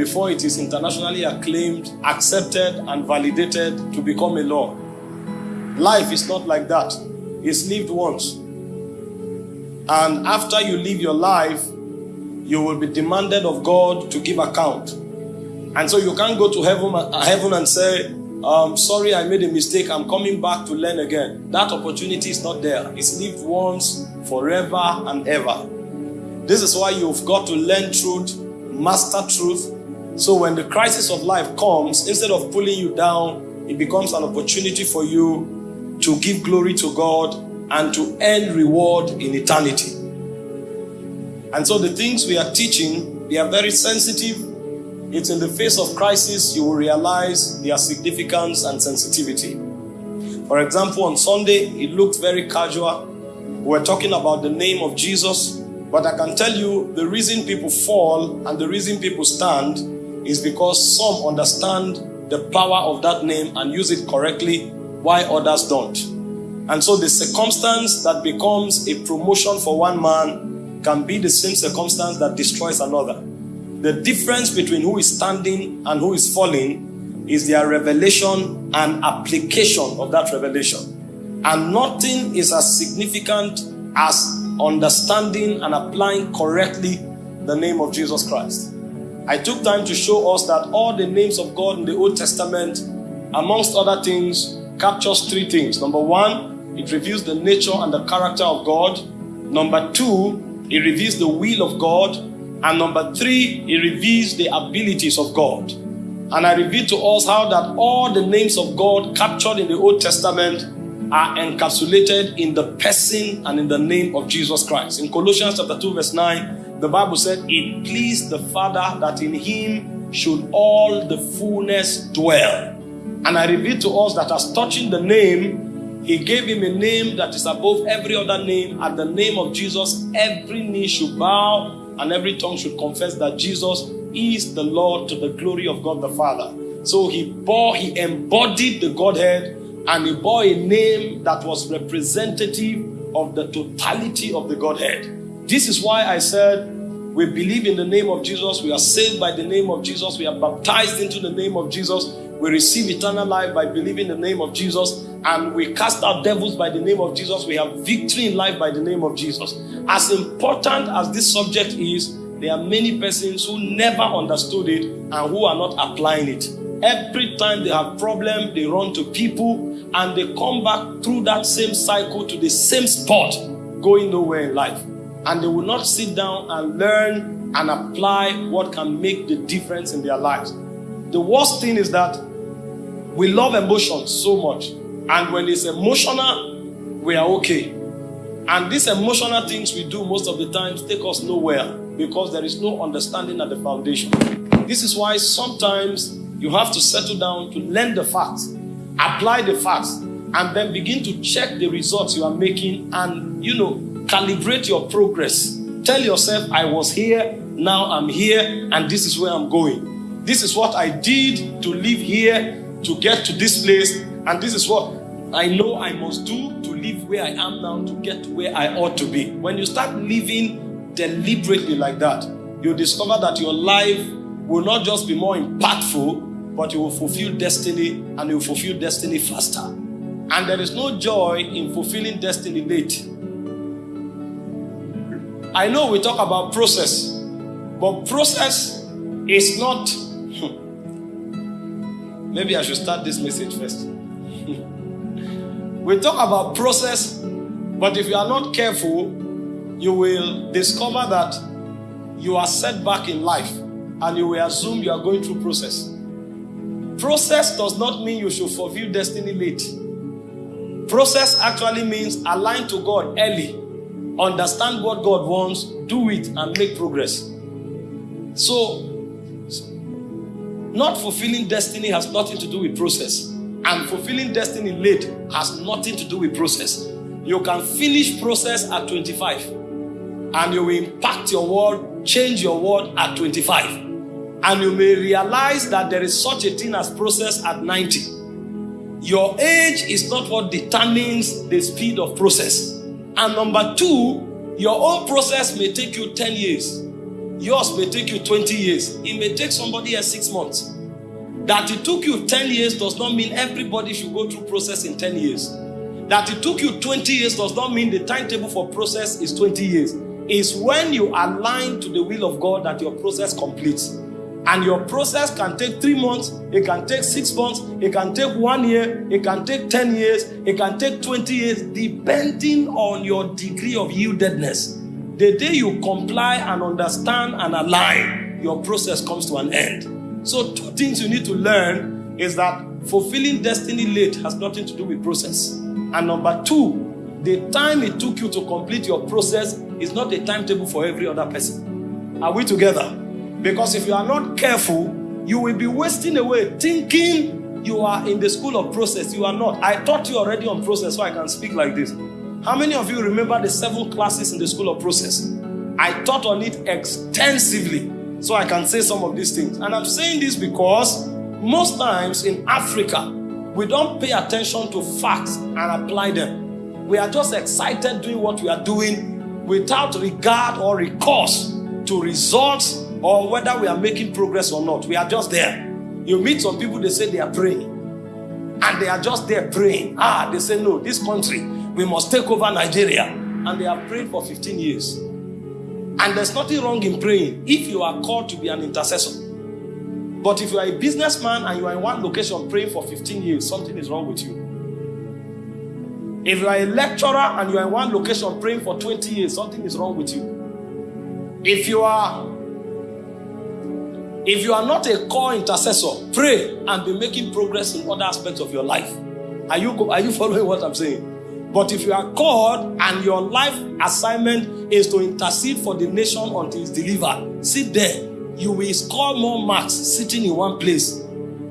before it is internationally acclaimed, accepted, and validated to become a law. Life is not like that, it's lived once. And after you live your life, you will be demanded of God to give account. And so you can't go to heaven, heaven and say, um, sorry, I made a mistake. I'm coming back to learn again. That opportunity is not there. It's lived once, forever and ever. This is why you've got to learn truth, master truth. So when the crisis of life comes, instead of pulling you down, it becomes an opportunity for you to give glory to God and to earn reward in eternity. And so the things we are teaching, they are very sensitive. It's in the face of crisis you will realize their significance and sensitivity. For example, on Sunday, it looked very casual. We're talking about the name of Jesus, but I can tell you the reason people fall and the reason people stand is because some understand the power of that name and use it correctly, while others don't. And so the circumstance that becomes a promotion for one man can be the same circumstance that destroys another. The difference between who is standing and who is falling is their revelation and application of that revelation. And nothing is as significant as understanding and applying correctly the name of Jesus Christ. I took time to show us that all the names of God in the Old Testament, amongst other things, captures three things. Number one, it reveals the nature and the character of God. Number two, it reveals the will of God. And number three, it reveals the abilities of God. And I revealed to us how that all the names of God captured in the Old Testament are encapsulated in the person and in the name of Jesus Christ. In Colossians chapter 2, verse 9, the Bible said, It pleased the Father that in him should all the fullness dwell. And I revealed to us that as touching the name, he gave him a name that is above every other name. At the name of Jesus, every knee should bow and every tongue should confess that Jesus is the Lord to the glory of God the Father. So he bore, he embodied the Godhead and he bore a name that was representative of the totality of the Godhead. This is why I said we believe in the name of Jesus, we are saved by the name of Jesus, we are baptized into the name of Jesus, we receive eternal life by believing the name of Jesus, and we cast out devils by the name of Jesus. We have victory in life by the name of Jesus. As important as this subject is, there are many persons who never understood it and who are not applying it. Every time they have problem, they run to people and they come back through that same cycle to the same spot, going nowhere in life. And they will not sit down and learn and apply what can make the difference in their lives. The worst thing is that we love emotions so much. And when it's emotional, we are okay. And these emotional things we do most of the times take us nowhere because there is no understanding at the foundation. This is why sometimes you have to settle down to learn the facts apply the facts, and then begin to check the results you are making and, you know, calibrate your progress. Tell yourself, I was here, now I'm here, and this is where I'm going. This is what I did to live here, to get to this place, and this is what I know I must do to live where I am now to get to where I ought to be. When you start living deliberately like that, you discover that your life will not just be more impactful, but you will fulfill destiny and you will fulfill destiny faster. And there is no joy in fulfilling destiny late. I know we talk about process, but process is not. Hmm. Maybe I should start this message first. we talk about process, but if you are not careful, you will discover that you are set back in life and you will assume you are going through process. Process does not mean you should fulfill destiny late. Process actually means align to God early, understand what God wants, do it, and make progress. So, not fulfilling destiny has nothing to do with process, and fulfilling destiny late has nothing to do with process. You can finish process at 25, and you will impact your world, change your world at 25. And you may realize that there is such a thing as process at 90. Your age is not what determines the speed of process. And number two, your own process may take you 10 years. yours may take you 20 years. It may take somebody else six months. That it took you 10 years does not mean everybody should go through process in 10 years. That it took you 20 years does not mean the timetable for process is 20 years. It's when you align to the will of God that your process completes. And your process can take three months, it can take six months, it can take one year, it can take 10 years, it can take 20 years, depending on your degree of yieldedness. The day you comply and understand and align, your process comes to an end. So, two things you need to learn is that fulfilling destiny late has nothing to do with process. And number two, the time it took you to complete your process is not a timetable for every other person. Are we together? Because if you are not careful, you will be wasting away thinking you are in the school of process. You are not. I taught you already on process, so I can speak like this. How many of you remember the seven classes in the school of process? I taught on it extensively, so I can say some of these things. And I'm saying this because most times in Africa, we don't pay attention to facts and apply them. We are just excited doing what we are doing without regard or recourse to results or whether we are making progress or not. We are just there. You meet some people, they say they are praying. And they are just there praying. Ah, they say, no, this country, we must take over Nigeria. And they have prayed for 15 years. And there's nothing wrong in praying if you are called to be an intercessor. But if you are a businessman and you are in one location praying for 15 years, something is wrong with you. If you are a lecturer and you are in one location praying for 20 years, something is wrong with you. If you are if you are not a core intercessor, pray and be making progress in other aspects of your life. Are you, are you following what I'm saying? But if you are called and your life assignment is to intercede for the nation until it's delivered, sit there. You will score more marks sitting in one place.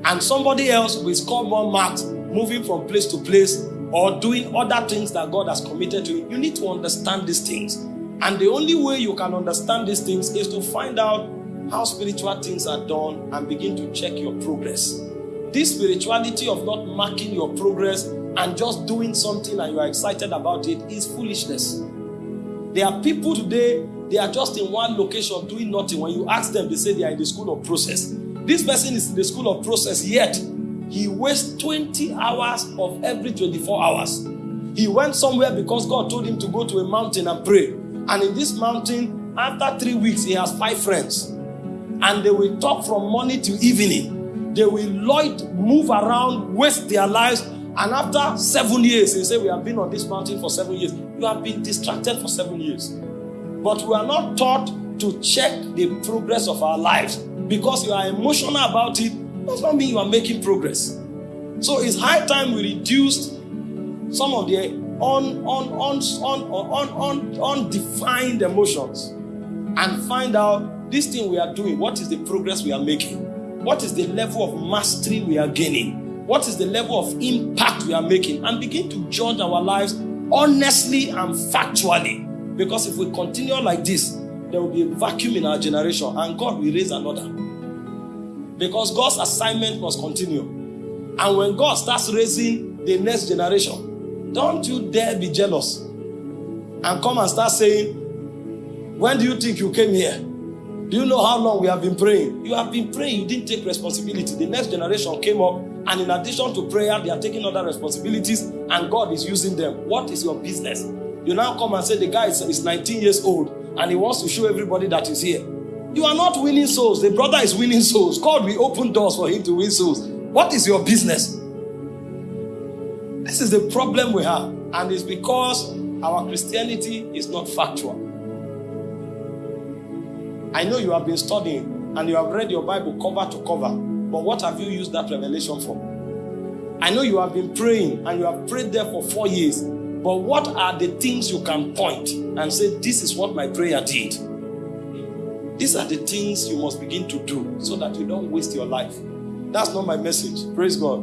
And somebody else will score more marks moving from place to place or doing other things that God has committed to you. You need to understand these things. And the only way you can understand these things is to find out how spiritual things are done and begin to check your progress. This spirituality of not marking your progress and just doing something and you are excited about it is foolishness. There are people today, they are just in one location doing nothing. When you ask them, they say they are in the school of process. This person is in the school of process, yet he wastes 20 hours of every 24 hours. He went somewhere because God told him to go to a mountain and pray. And in this mountain, after three weeks, he has five friends and they will talk from morning to evening. They will loit, move around, waste their lives. And after seven years, they say, We have been on this mountain for seven years. You have been distracted for seven years. But we are not taught to check the progress of our lives because you are emotional about it. Does not mean you are making progress. So it's high time we reduced some of the un, un, un, un, un, un, undefined emotions and find out this thing we are doing, what is the progress we are making? What is the level of mastery we are gaining? What is the level of impact we are making? And begin to judge our lives honestly and factually. Because if we continue like this, there will be a vacuum in our generation and God will raise another. Because God's assignment must continue. And when God starts raising the next generation, don't you dare be jealous and come and start saying, When do you think you came here? Do you know how long we have been praying? You have been praying, you didn't take responsibility. The next generation came up, and in addition to prayer, they are taking other responsibilities, and God is using them. What is your business? You now come and say the guy is, is 19 years old and he wants to show everybody that he's here. You are not winning souls. The brother is winning souls. God will open doors for him to win souls. What is your business? This is the problem we have, and it's because our Christianity is not factual. I know you have been studying and you have read your Bible cover to cover, but what have you used that revelation for? I know you have been praying and you have prayed there for four years, but what are the things you can point and say, This is what my prayer did? These are the things you must begin to do so that you don't waste your life. That's not my message. Praise God.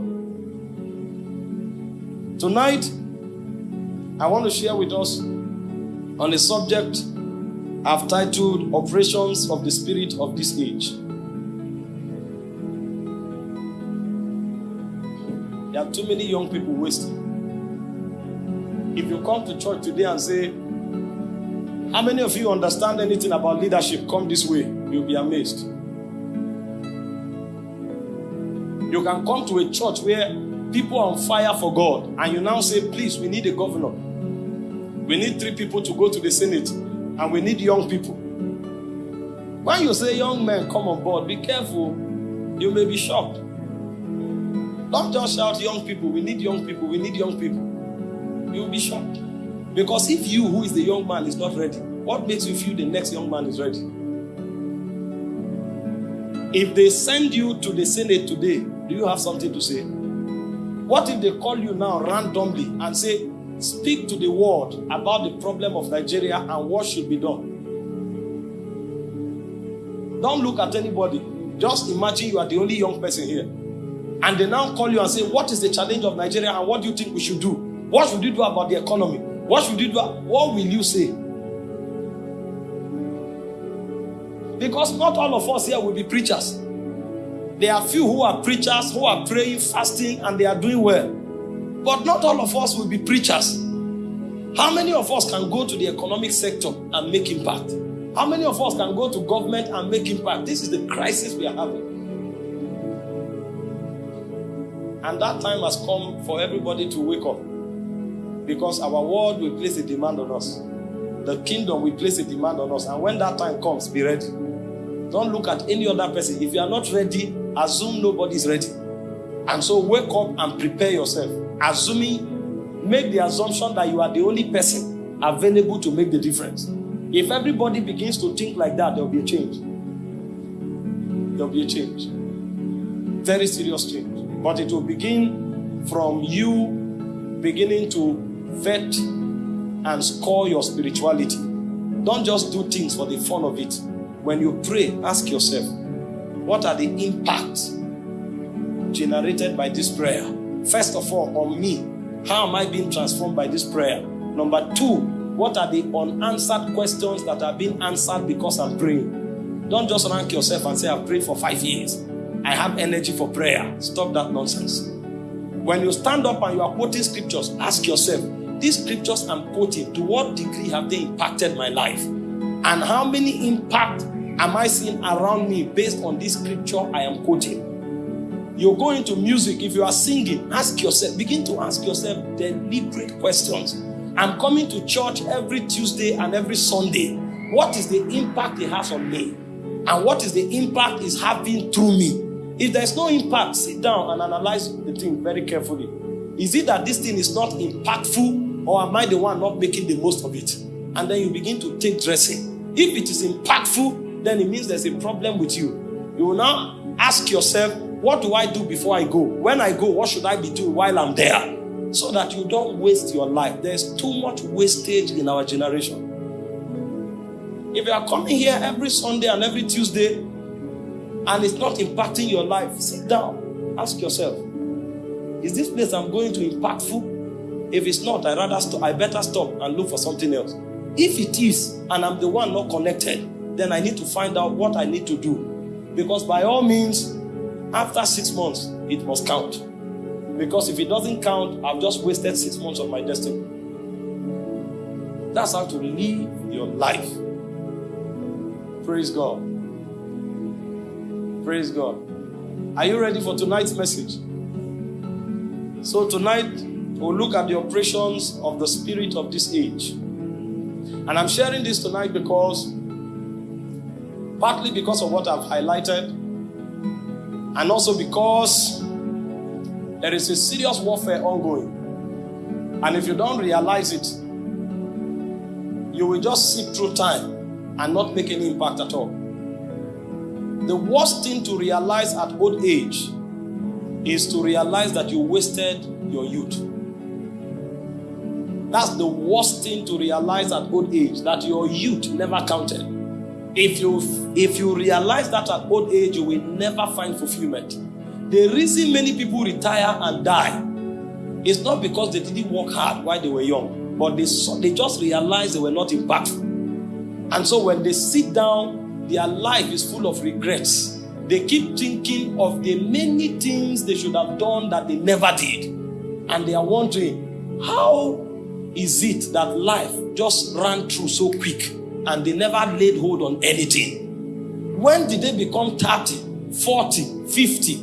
Tonight, I want to share with us on the subject I've titled Operations of the Spirit of this Age. There are too many young people wasting. If you come to church today and say, How many of you understand anything about leadership? Come this way. You'll be amazed. You can come to a church where people are on fire for God, and you now say, Please, we need a governor. We need three people to go to the Senate, and we need young people. When you say young men come on board, be careful. You may be shocked. Don't just shout, Young people, we need young people, we need young people. You'll be shocked. Because if you, who is the young man, is not ready, what makes you feel the next young man is ready? If they send you to the Senate today, do you have something to say? What if they call you now randomly and say, Speak to the world about the problem of Nigeria and what should be done? Don't look at anybody. Just imagine you are the only young person here. And they now call you and say, What is the challenge of Nigeria and what do you think we should do? What should you do about the economy? What should you do? What will you say? Because not all of us here will be preachers. There are few who are preachers, who are praying, fasting, and they are doing well. But not all of us will be preachers. How many of us can go to the economic sector and make impact? How many of us can go to government and make impact? This is the crisis we are having. And that time has come for everybody to wake up. Because our world will place a demand on us. The kingdom will place a demand on us. And when that time comes, be ready. Don't look at any other person. If you are not ready, assume nobody is ready. And so wake up and prepare yourself. Assuming, make the assumption that you are the only person available to make the difference. If everybody begins to think like that, there will be a change. There will be a change. Very serious change. But it will begin from you beginning to vet and score your spirituality. Don't just do things for the fun of it. When you pray, ask yourself, what are the impacts generated by this prayer? First of all, on me, how am I being transformed by this prayer? Number two, what are the unanswered questions that are being answered because I'm praying? Don't just rank yourself and say, I've prayed for five years. I have energy for prayer. Stop that nonsense. When you stand up and you are quoting scriptures, ask yourself, these scriptures I'm quoting, to what degree have they impacted my life? And how many impact am I seeing around me based on this scripture I am quoting? You go into music, if you are singing, ask yourself, begin to ask yourself deliberate questions. I'm coming to church every Tuesday and every Sunday. What is the impact it has on me? And what is the impact it's having through me? If there's no impact, sit down and analyze the thing very carefully. Is it that this thing is not impactful, or am I the one not making the most of it? And then you begin to take dressing. If it is impactful, then it means there's a problem with you. You will now ask yourself, what do I do before I go? When I go, what should I be doing while I'm there? So that you don't waste your life. There's too much wastage in our generation. If you are coming here every Sunday and every Tuesday and it's not impacting your life, sit down. Ask yourself, is this place I'm going to impactful? If it's not, I rather stop. I better stop and look for something else. If it is, and I'm the one not connected, then I need to find out what I need to do. Because by all means, after six months, it must count. Because if it doesn't count, I've just wasted six months of my destiny. That's how to live your life. Praise God. Praise God. Are you ready for tonight's message? So, tonight we'll look at the operations of the spirit of this age. And I'm sharing this tonight because, partly because of what I've highlighted, and also because there is a serious warfare ongoing. And if you don't realize it, you will just sit through time and not make any impact at all. The worst thing to realize at old age is to realize that you wasted your youth. That's the worst thing to realize at old age that your youth never counted. If you if you realize that at old age, you will never find fulfillment. The reason many people retire and die is not because they didn't work hard while they were young, but they they just realized they were not impactful. And so when they sit down, their life is full of regrets. They keep thinking of the many things they should have done that they never did. And they are wondering, how is it that life just ran through so quick and they never laid hold on anything? When did they become 30, 40, 50,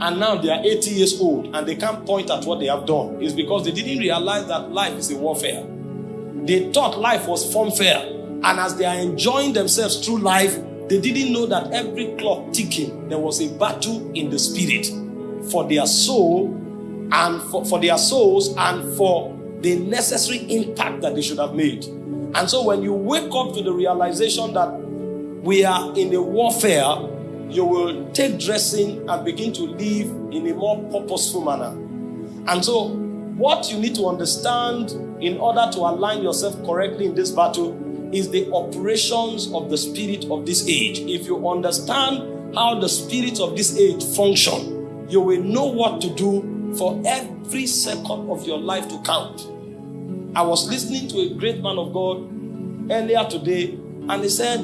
and now they are 80 years old and they can't point at what they have done? It's because they didn't realize that life is a warfare. They thought life was fun fair. And as they are enjoying themselves through life, they didn't know that every clock ticking, there was a battle in the spirit for their soul and for, for their souls and for the necessary impact that they should have made. And so when you wake up to the realization that we are in a warfare, you will take dressing and begin to live in a more purposeful manner. And so, what you need to understand in order to align yourself correctly in this battle is the operations of the spirit of this age. If you understand how the spirit of this age function, you will know what to do for every second of your life to count. I was listening to a great man of God earlier today, and he said,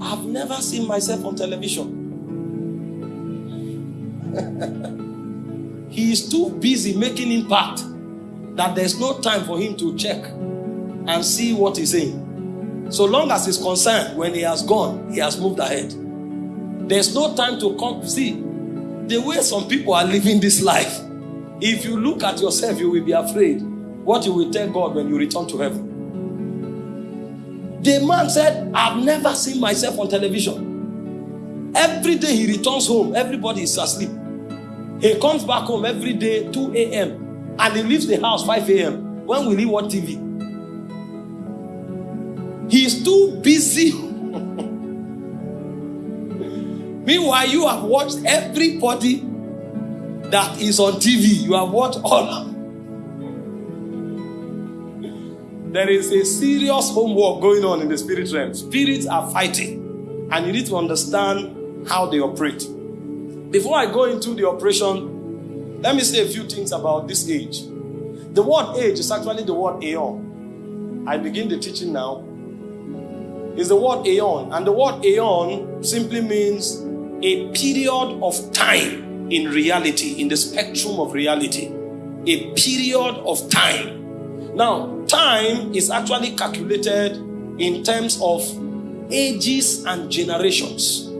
I've never seen myself on television. he is too busy making impact that there's no time for him to check and see what he's saying. So long as he's concerned, when he has gone, he has moved ahead. There's no time to come. See, the way some people are living this life, if you look at yourself, you will be afraid what you will tell God when you return to heaven. The man said, I've never seen myself on television. Every day he returns home, everybody is asleep. He comes back home every day, 2 a.m., and he leaves the house 5 a.m. When will he watch TV? He's too busy. Meanwhile, you have watched everybody that is on TV. You have watched all There is a serious homework going on in the spirit realm. Spirits are fighting, and you need to understand how they operate. Before I go into the operation, let me say a few things about this age. The word age is actually the word aeon. I begin the teaching now. Is the word aeon, and the word aeon simply means a period of time in reality, in the spectrum of reality. A period of time now, time is actually calculated in terms of ages and generations.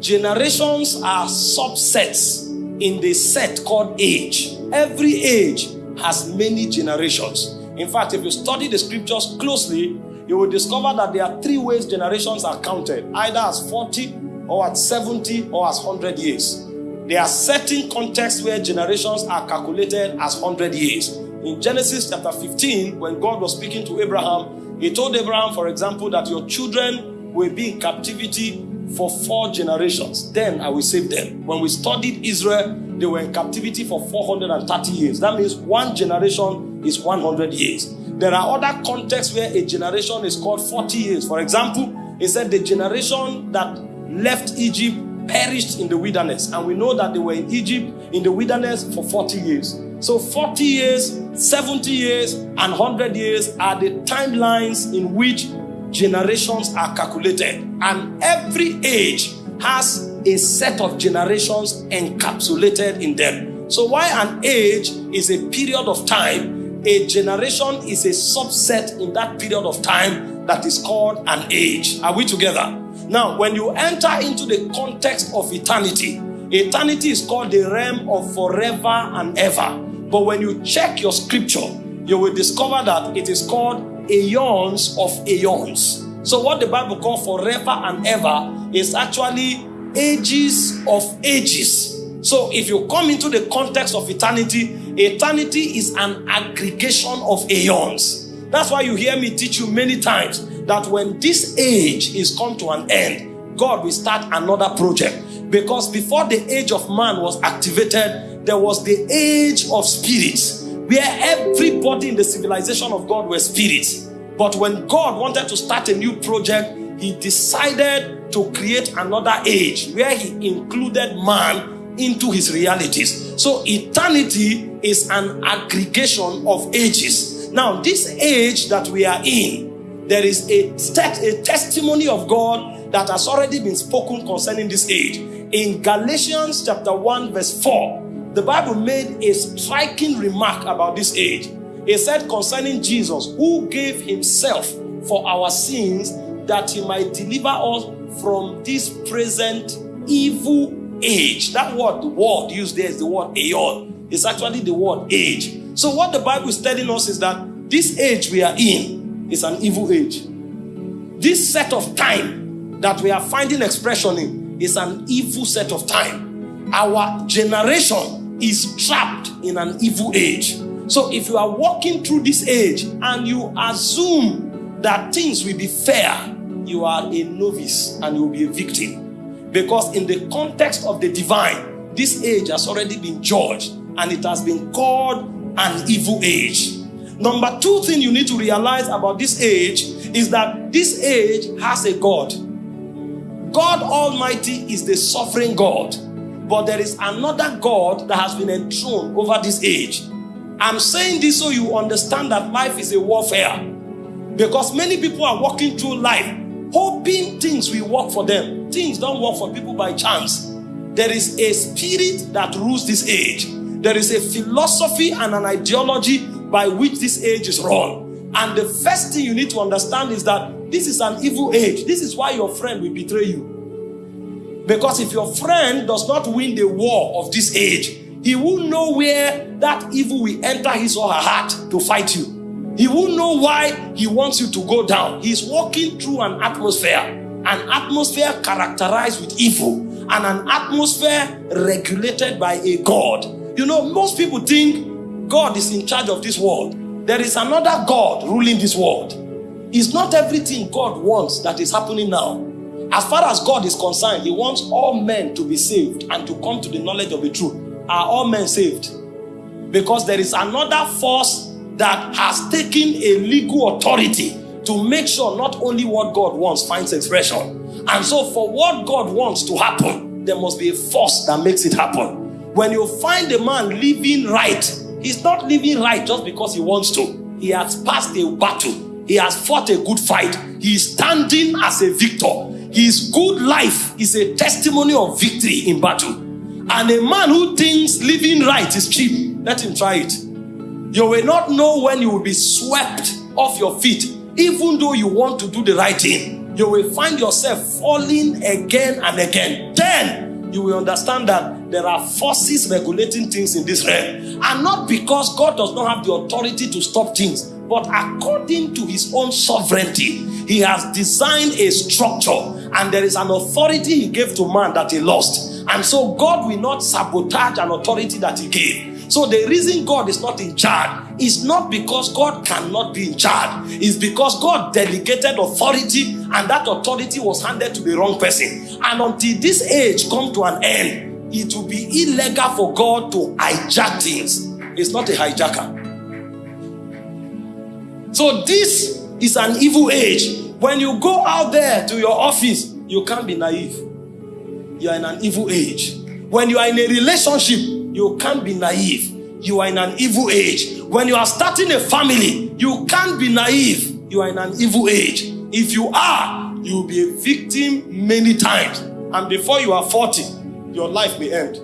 Generations are subsets in the set called age. Every age has many generations. In fact, if you study the scriptures closely, you will discover that there are three ways generations are counted either as 40 or as 70 or as 100 years. There are certain contexts where generations are calculated as 100 years. In Genesis chapter 15, when God was speaking to Abraham, he told Abraham, for example, that your children will be in captivity for four generations. Then I will save them. When we studied Israel, they were in captivity for 430 years. That means one generation is 100 years. There are other contexts where a generation is called 40 years. For example, he said the generation that left Egypt perished in the wilderness. And we know that they were in Egypt in the wilderness for 40 years. So 40 years, 70 years, and 100 years are the timelines in which generations are calculated. And every age has a set of generations encapsulated in them. So, why an age is a period of time, a generation is a subset in that period of time that is called an age. Are we together? Now, when you enter into the context of eternity, eternity is called the realm of forever and ever. But when you check your scripture, you will discover that it is called aeons of aeons. So, what the Bible calls forever and ever is actually ages of ages. So, if you come into the context of eternity, eternity is an aggregation of aeons. That's why you hear me teach you many times that when this age is come to an end, God will start another project. Because before the age of man was activated, there was the age of spirits where everybody in the civilization of God were spirits. But when God wanted to start a new project, he decided to create another age where he included man into his realities. So eternity is an aggregation of ages. Now, this age that we are in, there is a, a testimony of God that has already been spoken concerning this age. In Galatians chapter 1, verse 4, the Bible made a striking remark about this age. It said concerning Jesus, who gave himself for our sins that he might deliver us from this present evil age. That word, the word used there is the word aeon. It's actually the word age. So what the Bible is telling us is that this age we are in is an evil age. This set of time that we are finding expression in is an evil set of time. Our generation is trapped in an evil age. So if you are walking through this age and you assume that things will be fair, you are a novice and you will be a victim. Because in the context of the divine, this age has already been judged and it has been called an evil age. Number two thing you need to realize about this age is that this age has a God. God Almighty is the sovereign God, but there is another God that has been enthroned over this age. I'm saying this so you understand that life is a warfare. Because many people are walking through life hoping things will work for them. Things don't work for people by chance. There is a spirit that rules this age. There is a philosophy and an ideology by which this age is run. And the first thing you need to understand is that this is an evil age. This is why your friend will betray you. Because if your friend does not win the war of this age, he will know where that evil will enter his or her heart to fight you. He will know why he wants you to go down. He's walking through an atmosphere, an atmosphere characterized with evil, and an atmosphere regulated by a God. You know, most people think God is in charge of this world. There is another God ruling this world. It's not everything God wants that is happening now. As far as God is concerned, He wants all men to be saved and to come to the knowledge of the truth are all men saved? Because there is another force that has taken a legal authority to make sure not only what God wants finds expression. And so for what God wants to happen, there must be a force that makes it happen. When you find a man living right, he's not living right just because he wants to. He has passed a battle. He has fought a good fight. He is standing as a victor. His good life is a testimony of victory in battle. And a man who thinks living right is cheap, let him try it. You will not know when you will be swept off your feet, even though you want to do the right thing. You will find yourself falling again and again. Then you will understand that there are forces regulating things in this realm. And not because God does not have the authority to stop things, but according to his own sovereignty, he has designed a structure and there is an authority he gave to man that he lost. And so God will not sabotage an authority that he gave. So the reason God is not in charge is not because God cannot be in charge. It's because God delegated authority and that authority was handed to the wrong person. And until this age come to an end, it will be illegal for God to hijack things. It's not a hijacker. So this is an evil age. When you go out there to your office, you can't be naive you are in an evil age. When you are in a relationship, you can't be naive. You are in an evil age. When you are starting a family, you can't be naive. You are in an evil age. If you are, you will be a victim many times. And before you are 40, your life may end.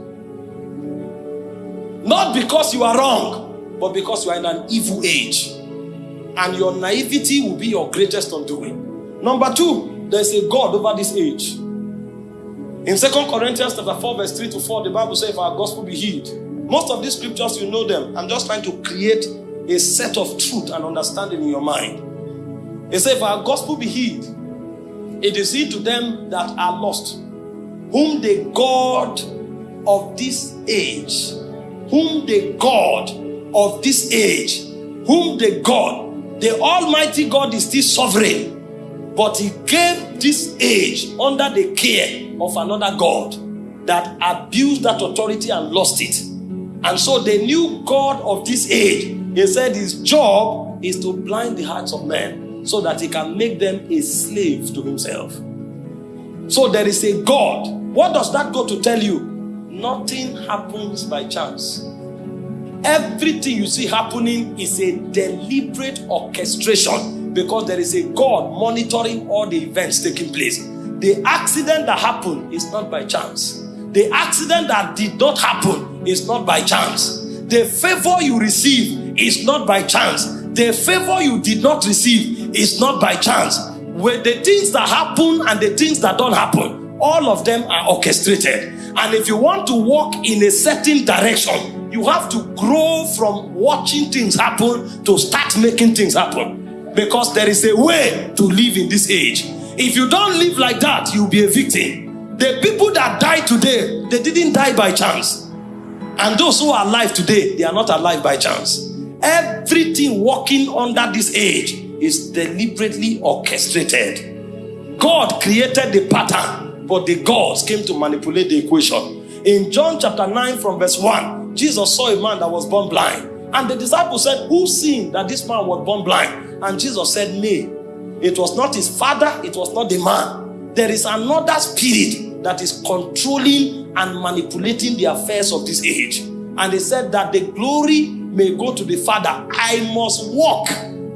Not because you are wrong, but because you are in an evil age. And your naivety will be your greatest undoing. Number two, there's a God over this age. In Second Corinthians chapter 4, verse 3 to 4, the Bible says, if our gospel be healed. Most of these scriptures, you know them. I'm just trying to create a set of truth and understanding in your mind. It says, if our gospel be healed, it is he to them that are lost, whom the God of this age, whom the God of this age, whom the God, the Almighty God is still sovereign but he gave this age under the care of another God that abused that authority and lost it. And so the new God of this age, he said his job is to blind the hearts of men so that he can make them a slave to himself. So there is a God. What does that go to tell you? Nothing happens by chance. Everything you see happening is a deliberate orchestration because there is a God monitoring all the events taking place. The accident that happened is not by chance. The accident that did not happen is not by chance. The favor you receive is not by chance. The favor you did not receive is not by chance. With the things that happen and the things that don't happen, all of them are orchestrated. And if you want to walk in a certain direction, you have to grow from watching things happen to start making things happen. Because there is a way to live in this age. If you don't live like that, you'll be a victim. The people that died today, they didn't die by chance. And those who are alive today, they are not alive by chance. Everything walking under this age is deliberately orchestrated. God created the pattern, but the gods came to manipulate the equation. In John chapter 9 from verse 1, Jesus saw a man that was born blind. And the disciples said, Who sinned that this man was born blind? And Jesus said, nay, It was not his father, it was not the man. There is another spirit that is controlling and manipulating the affairs of this age. And they said that the glory may go to the Father. I must walk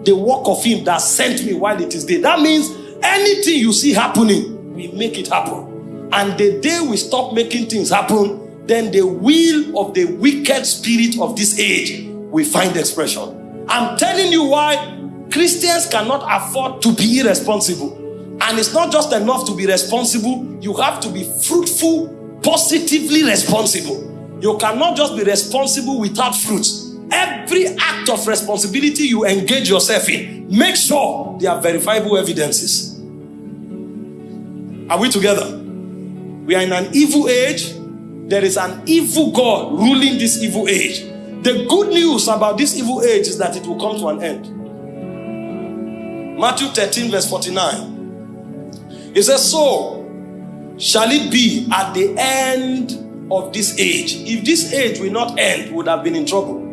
the work of him that sent me while it is day. That means anything you see happening, we make it happen. And the day we stop making things happen, then the will of the wicked spirit of this age will find expression. I'm telling you why Christians cannot afford to be irresponsible. And it's not just enough to be responsible, you have to be fruitful, positively responsible. You cannot just be responsible without fruits. Every act of responsibility you engage yourself in, make sure there are verifiable evidences. Are we together? We are in an evil age. There is an evil God ruling this evil age. The good news about this evil age is that it will come to an end. Matthew 13, verse 49. It says, So shall it be at the end of this age. If this age will not end, would have been in trouble.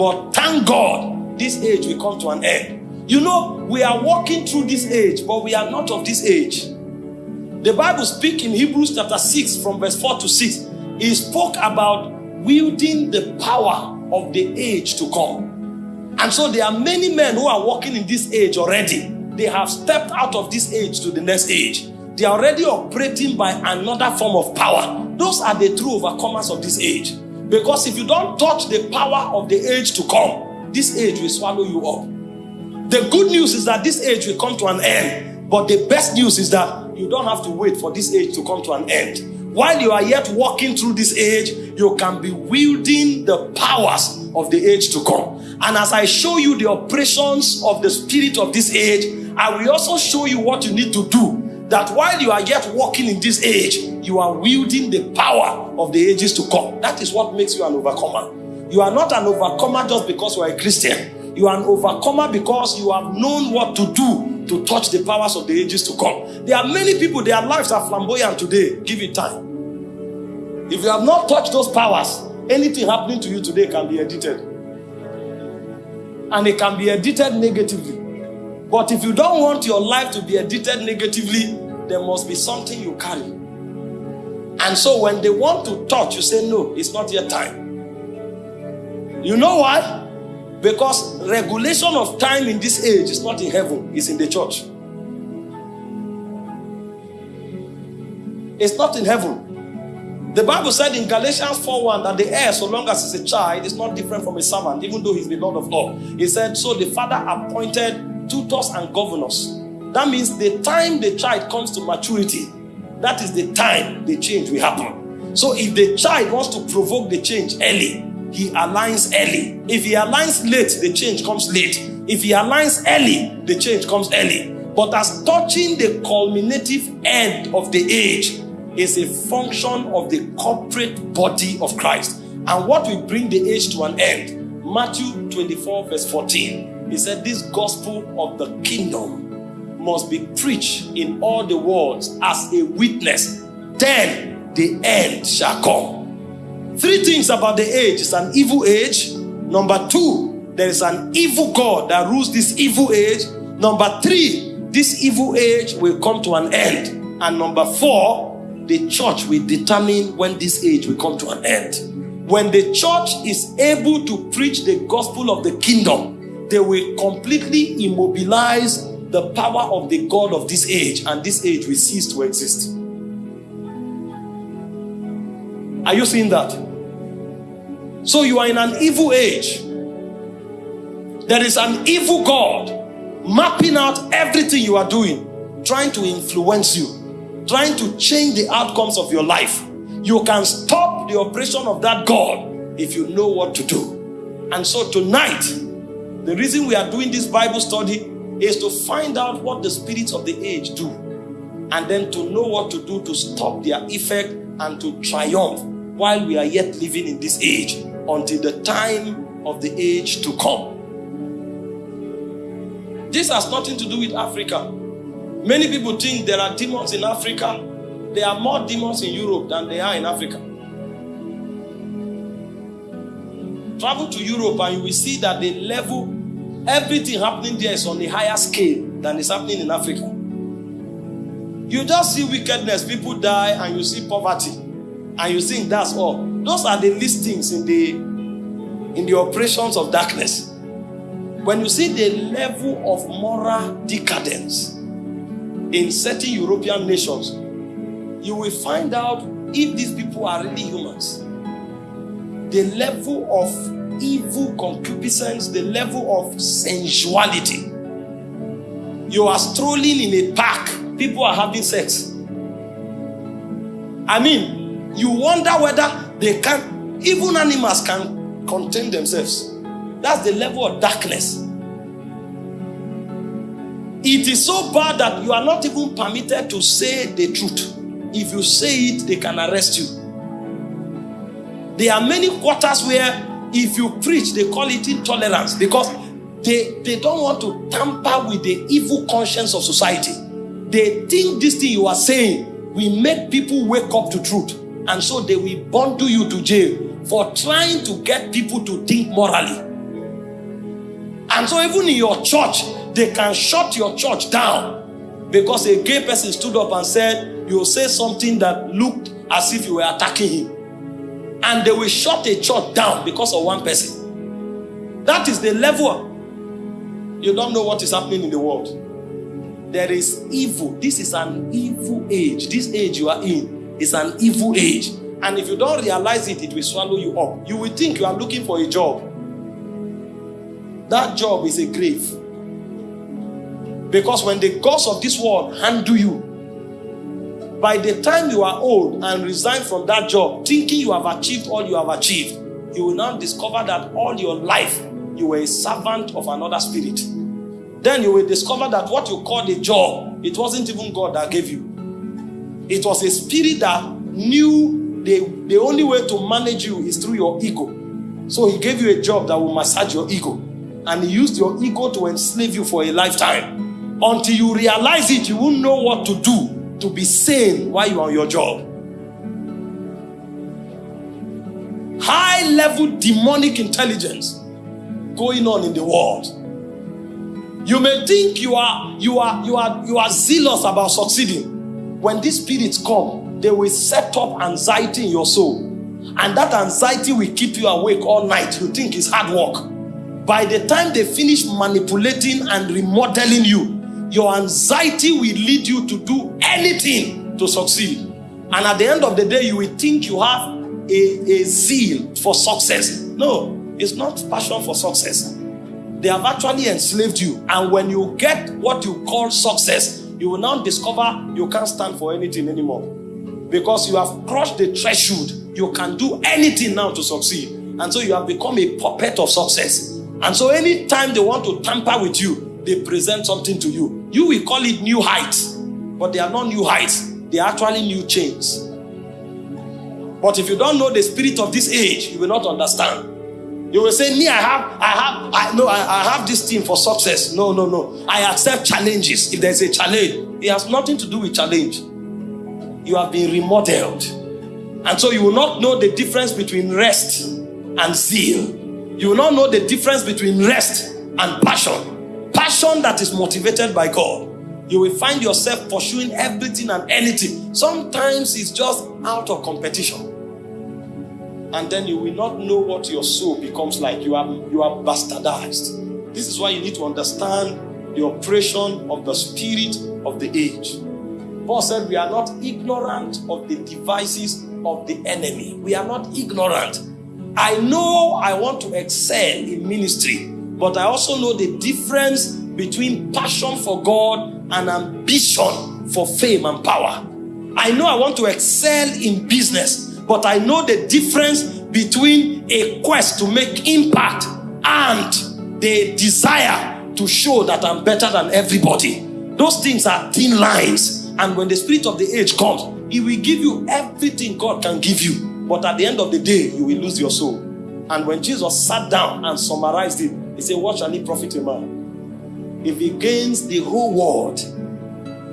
But thank God, this age will come to an end. You know, we are walking through this age, but we are not of this age. The Bible speaks in Hebrews chapter 6 from verse 4 to 6. It spoke about wielding the power of the age to come. And so there are many men who are walking in this age already. They have stepped out of this age to the next age. They are already operating by another form of power. Those are the true overcomers of this age. Because if you don't touch the power of the age to come, this age will swallow you up. The good news is that this age will come to an end. But the best news is that you don't have to wait for this age to come to an end. While you are yet walking through this age, you can be wielding the powers of the age to come. And as I show you the operations of the spirit of this age, I will also show you what you need to do that while you are yet walking in this age, you are wielding the power of the ages to come. That is what makes you an overcomer. You are not an overcomer just because you are a Christian. You are an overcomer because you have known what to do to touch the powers of the ages to come. There are many people, their lives are flamboyant today. Give it time. If you have not touched those powers, anything happening to you today can be edited. And it can be edited negatively. But if you don't want your life to be edited negatively, there must be something you carry. And so when they want to touch, you say, No, it's not yet time. You know why? Because regulation of time in this age is not in heaven, it's in the church. It's not in heaven. The Bible said in Galatians 4:1 that the heir, so long as he's a child, is not different from a servant, even though he's the Lord of all. He said, So the father appointed tutors and governors. That means the time the child comes to maturity, that is the time the change will happen. So if the child wants to provoke the change early, he aligns early. If he aligns late, the change comes late. If he aligns early, the change comes early. But as touching the culminative end of the age is a function of the corporate body of Christ. And what will bring the age to an end? Matthew 24, verse 14. He said, This gospel of the kingdom must be preached in all the worlds as a witness. Then the end shall come. Three things about the age it's an evil age. Number two, there is an evil God that rules this evil age. Number three, this evil age will come to an end. And number four, the church will determine when this age will come to an end. When the church is able to preach the gospel of the kingdom, they will completely immobilize the power of the God of this age, and this age will cease to exist. Are you seeing that? So you are in an evil age. There is an evil God mapping out everything you are doing, trying to influence you, trying to change the outcomes of your life. You can stop the operation of that God if you know what to do. And so tonight, the reason we are doing this Bible study is to find out what the spirits of the age do and then to know what to do to stop their effect and to triumph while we are yet living in this age until the time of the age to come. This has nothing to do with Africa. Many people think there are demons in Africa. There are more demons in Europe than there are in Africa. Travel to Europe and you will see that the level, everything happening there is on a higher scale than is happening in Africa. You just see wickedness, people die, and you see poverty, and you think that's all. Those are the listings in the in the operations of darkness. When you see the level of moral decadence in certain European nations, you will find out if these people are really humans. The level of evil concupiscence, the level of sensuality. You are strolling in a park, people are having sex. I mean, you wonder whether they can, even animals can contain themselves. That's the level of darkness. It is so bad that you are not even permitted to say the truth. If you say it, they can arrest you. There are many quarters where if you preach, they call it intolerance because they, they don't want to tamper with the evil conscience of society. They think this thing you are saying will make people wake up to truth. And so they will bundle you to jail for trying to get people to think morally. And so even in your church, they can shut your church down because a gay person stood up and said, you say something that looked as if you were attacking him. And they will shut a church down because of one person. That is the level. You don't know what is happening in the world. There is evil. This is an evil age. This age you are in is an evil age. And if you don't realize it, it will swallow you up. You will think you are looking for a job. That job is a grave. Because when the gods of this world handle you, by the time you are old and resign from that job, thinking you have achieved all you have achieved, you will now discover that all your life you were a servant of another spirit. Then you will discover that what you called a job, it wasn't even God that gave you. It was a spirit that knew the, the only way to manage you is through your ego. So he gave you a job that will massage your ego and he used your ego to enslave you for a lifetime. Until you realize it, you won't know what to do to be sane while you're on your job. High level demonic intelligence going on in the world. You may think you are you are you are you are zealous about succeeding. When these spirits come, they will set up anxiety in your soul. And that anxiety will keep you awake all night. You think it's hard work. By the time they finish manipulating and remodeling you, your anxiety will lead you to do anything to succeed. And at the end of the day, you will think you have a, a zeal for success. No, it's not passion for success. They have actually enslaved you. And when you get what you call success, you will now discover you can't stand for anything anymore. Because you have crossed the threshold. You can do anything now to succeed. And so you have become a puppet of success. And so anytime they want to tamper with you, they present something to you. You will call it new heights, but they are not new heights. They are actually new chains. But if you don't know the spirit of this age, you will not understand. You will say, me, I have, I have, I know, I, I have this thing for success. No, no, no. I accept challenges. If there's a challenge, it has nothing to do with challenge. You have been remodeled. And so you will not know the difference between rest and zeal you will not know the difference between rest and passion. Passion that is motivated by God. You will find yourself pursuing everything and anything. Sometimes it's just out of competition. And then you will not know what your soul becomes like. You are, you are bastardized. This is why you need to understand the operation of the spirit of the age. Paul said, We are not ignorant of the devices of the enemy. We are not ignorant. I know I want to excel in ministry, but I also know the difference between passion for God and ambition for fame and power. I know I want to excel in business, but I know the difference between a quest to make impact and the desire to show that I'm better than everybody. Those things are thin lines. And when the spirit of the age comes, he will give you everything God can give you. But at the end of the day, you will lose your soul. And when Jesus sat down and summarized it, he said, What shall he profit a man? If he gains the whole world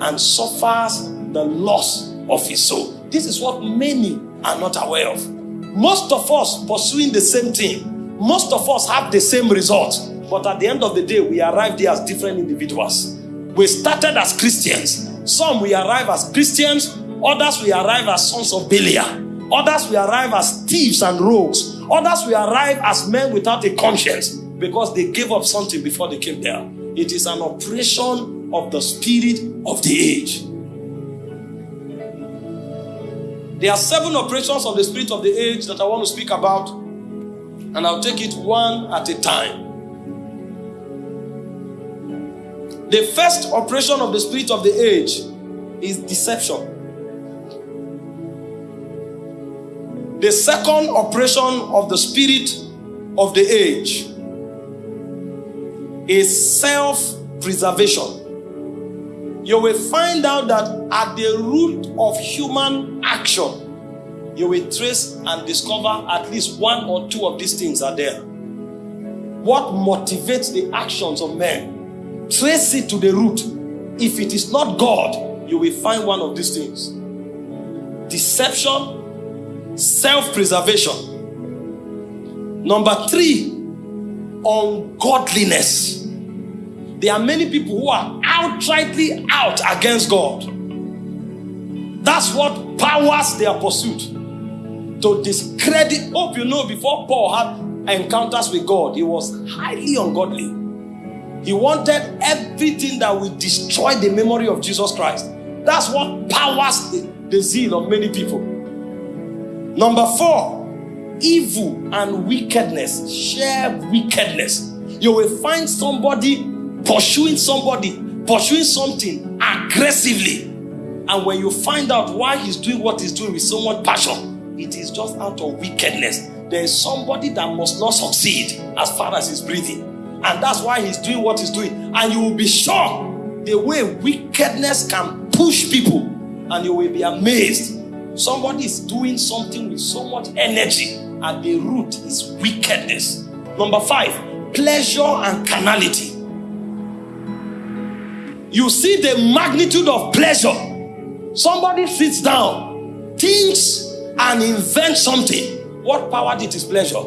and suffers the loss of his soul. This is what many are not aware of. Most of us pursuing the same thing, most of us have the same result, but at the end of the day, we arrive there as different individuals. We started as Christians. Some we arrive as Christians, others we arrive as sons of Belial, others we arrive as thieves and rogues, others we arrive as men without a conscience because they gave up something before they came there. It is an operation of the spirit of the age. There are seven operations of the spirit of the age that I want to speak about, and I'll take it one at a time. The first operation of the spirit of the age is deception. The second operation of the spirit of the age is self preservation. You will find out that at the root of human action, you will trace and discover at least one or two of these things are there. What motivates the actions of men? Trace it to the root. If it is not God, you will find one of these things deception, self preservation. Number three, ungodliness. There are many people who are outrightly out against God. That's what powers their pursuit to discredit. Hope you know before Paul had encounters with God, he was highly ungodly. He wanted everything that would destroy the memory of Jesus Christ. That's what powers the, the zeal of many people. Number four, evil and wickedness share wickedness. You will find somebody pursuing somebody, pursuing something aggressively. And when you find out why he's doing what he's doing with so much passion, it is just out of wickedness. There is somebody that must not succeed as far as he's breathing. And that's why he's doing what he's doing. And you will be shocked the way wickedness can push people. And you will be amazed. Somebody is doing something with so much energy, and the root is wickedness. Number five, pleasure and carnality. You see the magnitude of pleasure. Somebody sits down, thinks, and invents something. What power did his pleasure?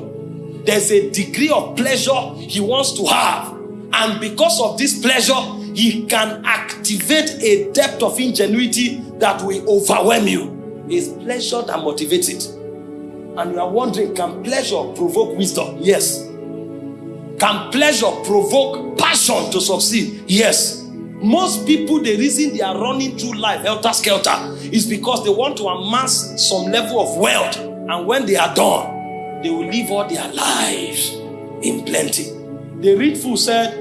There's a degree of pleasure he wants to have. And because of this pleasure, he can activate a depth of ingenuity that will overwhelm you. It's pleasure that motivates it. And you are wondering, can pleasure provoke wisdom? Yes. Can pleasure provoke passion to succeed? Yes. Most people, the reason they are running through life helter skelter is because they want to amass some level of wealth. And when they are done, they will live all their lives in plenty. The rich fool said,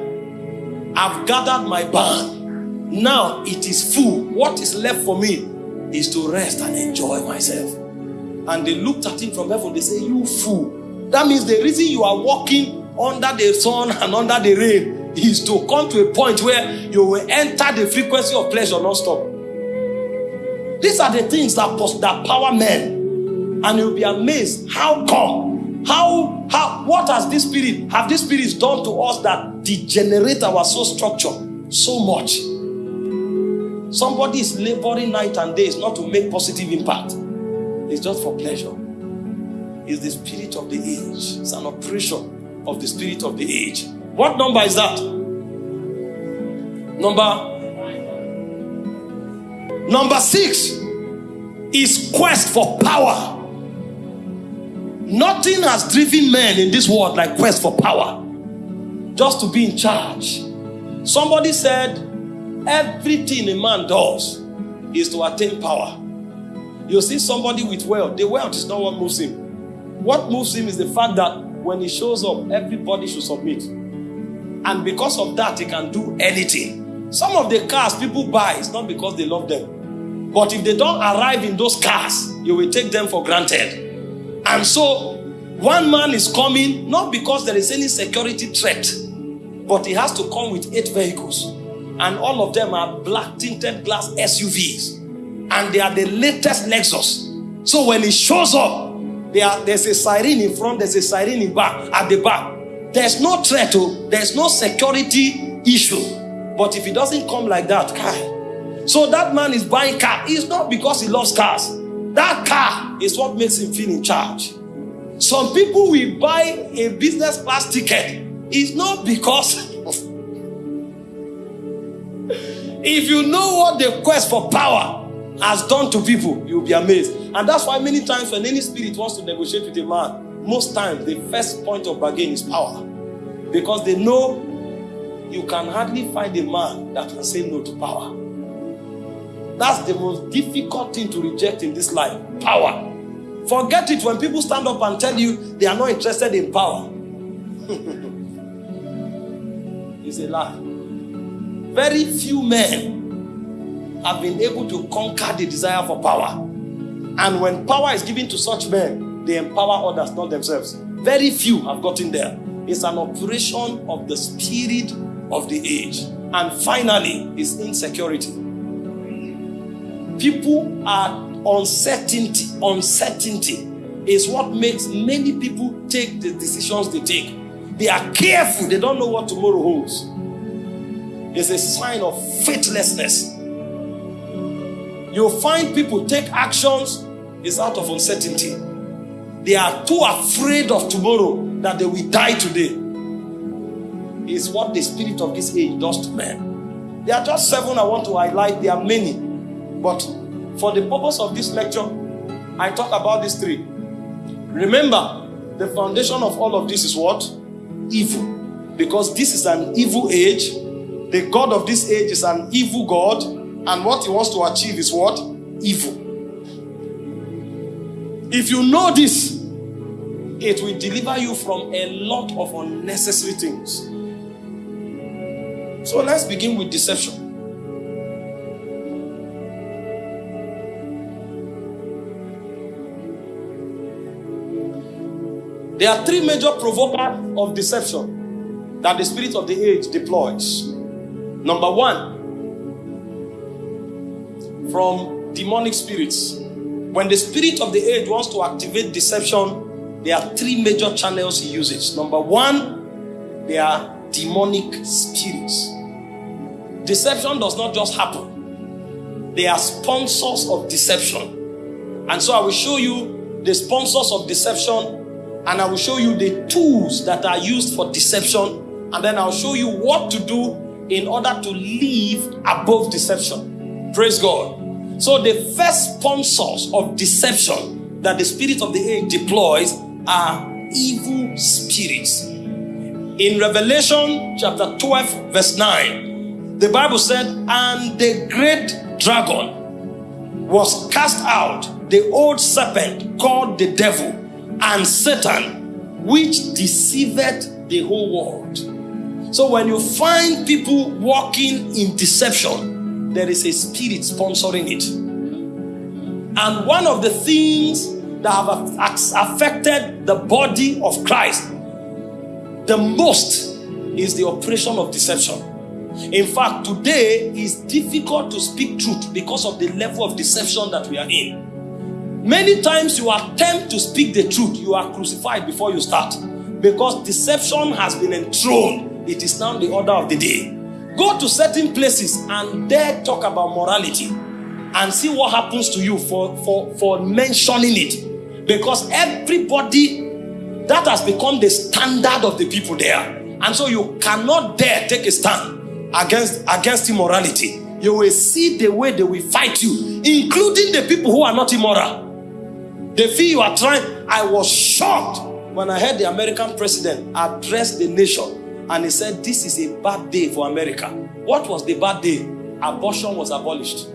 I've gathered my barn. Now it is full. What is left for me is to rest and enjoy myself. And they looked at him from heaven. They say, You fool. That means the reason you are walking under the sun and under the rain is to come to a point where you will enter the frequency of pleasure non-stop. These are the things that, that power men. And you'll be amazed. How come? How, how, what has this spirit, have this spirits done to us that degenerate our soul structure so much? Somebody is laboring night and days not to make positive impact. It's just for pleasure. It's the spirit of the age. It's an operation of the spirit of the age. What number is that? Number Number 6 is quest for power. Nothing has driven men in this world like quest for power. Just to be in charge. Somebody said everything a man does is to attain power. You see somebody with wealth, the wealth is not what moves him. What moves him is the fact that when he shows up, everybody should submit. And because of that, he can do anything. Some of the cars people buy is not because they love them. But if they don't arrive in those cars, you will take them for granted. And so, one man is coming not because there is any security threat, but he has to come with eight vehicles. And all of them are black tinted glass SUVs. And they are the latest Lexus. So when he shows up, there, there's a siren in front, there's a siren in back, at the back. There's no threat, oh, there's no security issue. But if he doesn't come like that, car. So that man is buying car. It's not because he loves cars. That car is what makes him feel in charge. Some people will buy a business class ticket. It's not because if you know what the quest for power has done to people, you'll be amazed. And that's why many times when any spirit wants to negotiate with a man, most times the first point of bargain is power. Because they know you can hardly find a man that can say no to power. That's the most difficult thing to reject in this life power. Forget it when people stand up and tell you they are not interested in power. it's a lie. Very few men have been able to conquer the desire for power. And when power is given to such men, they empower others, not themselves. Very few have gotten there. It's an operation of the spirit of the age. And finally, is insecurity. People are uncertainty. Uncertainty is what makes many people take the decisions they take. They are careful, they don't know what tomorrow holds. It's a sign of faithlessness. You'll find people take actions is out of uncertainty. They are too afraid of tomorrow that they will die today. Is what the spirit of this age does to men. There are just seven I want to highlight. There are many. But for the purpose of this lecture, I talk about these three. Remember, the foundation of all of this is what? Evil. Because this is an evil age. The God of this age is an evil God. And what he wants to achieve is what? Evil. If you know this, it will deliver you from a lot of unnecessary things. So let's begin with deception. There are three major provokers of deception that the spirit of the age deploys. Number one, from demonic spirits. When the spirit of the age wants to activate deception, there are three major channels he uses. Number one, they are demonic spirits. Deception does not just happen, they are sponsors of deception. And so I will show you the sponsors of deception, and I will show you the tools that are used for deception, and then I'll show you what to do in order to live above deception. Praise God. So the first sponsors of deception that the spirit of the age deploys are evil spirits. In Revelation chapter 12 verse 9, the Bible said, and the great dragon was cast out, the old serpent called the devil and Satan, which deceived the whole world. So when you find people walking in deception, there is a spirit sponsoring it. And one of the things that have affected the body of Christ the most is the operation of deception. In fact, today is difficult to speak truth because of the level of deception that we are in. Many times you attempt to speak the truth, you are crucified before you start because deception has been enthroned. It is now the order of the day. Go to certain places and there talk about morality and see what happens to you for, for, for mentioning it. Because everybody, that has become the standard of the people there. And so you cannot dare take a stand against, against immorality. You will see the way they will fight you, including the people who are not immoral. They feel you are trying. I was shocked when I heard the American president address the nation and he said, This is a bad day for America. What was the bad day? Abortion was abolished.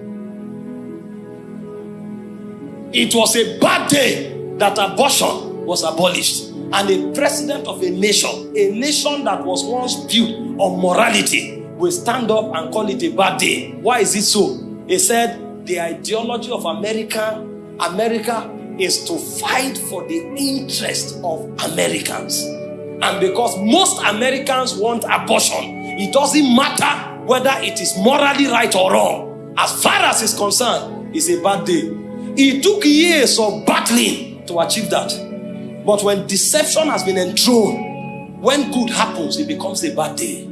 It was a bad day that abortion was abolished. and a president of a nation, a nation that was once built on morality, will stand up and call it a bad day. Why is it so? He said the ideology of America, America is to fight for the interest of Americans. And because most Americans want abortion, it doesn't matter whether it is morally right or wrong. As far as it's concerned, it's a bad day. It took years of battling to achieve that. But when deception has been enthroned, when good happens, it becomes a bad day.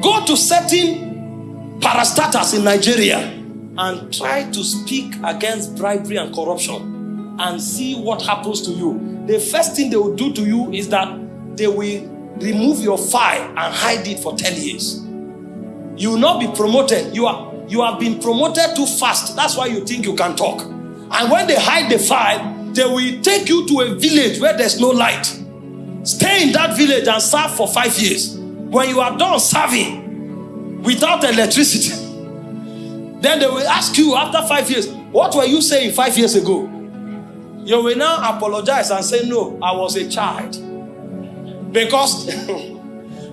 Go to certain parastatals in Nigeria and try to speak against bribery and corruption and see what happens to you. The first thing they will do to you is that they will remove your file and hide it for 10 years. You will not be promoted. You are you have been promoted too fast. That's why you think you can talk. And when they hide the file, they will take you to a village where there's no light. Stay in that village and serve for five years. When you are done serving without electricity, then they will ask you after five years, What were you saying five years ago? You will now apologize and say, No, I was a child. Because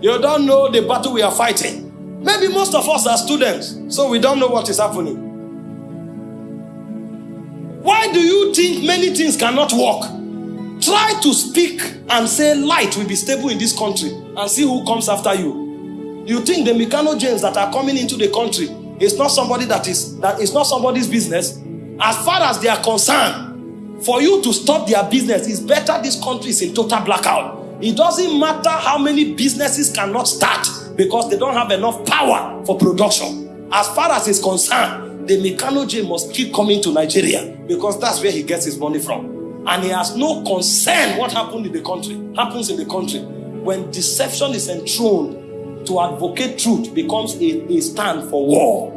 you don't know the battle we are fighting. Maybe most of us are students, so we don't know what is happening. Why do you think many things cannot work? Try to speak and say light will be stable in this country and see who comes after you. You think the Mikano James that are coming into the country is not somebody that is that is not somebody's business? As far as they are concerned, for you to stop their business, it's better this country is in total blackout. It doesn't matter how many businesses cannot start because they don't have enough power for production. As far as it's concerned, the Mikano J must keep coming to Nigeria because that's where he gets his money from. And he has no concern what happened in the country, happens in the country. When deception is enthroned, to advocate truth becomes a, a stand for war.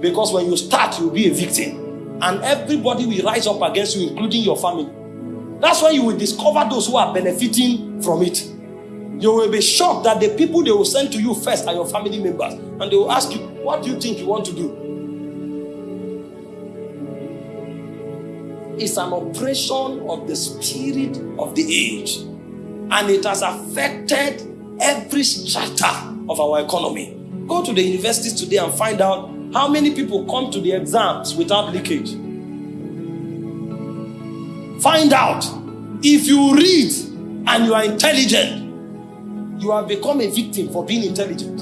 Because when you start, you'll be a victim. And everybody will rise up against you, including your family. That's when you will discover those who are benefiting from it. You will be shocked that the people they will send to you first are your family members. And they will ask you, What do you think you want to do? It's an oppression of the spirit of the age. And it has affected every strata of our economy. Go to the universities today and find out how many people come to the exams without leakage. Find out if you read and you are intelligent, you have become a victim for being intelligent.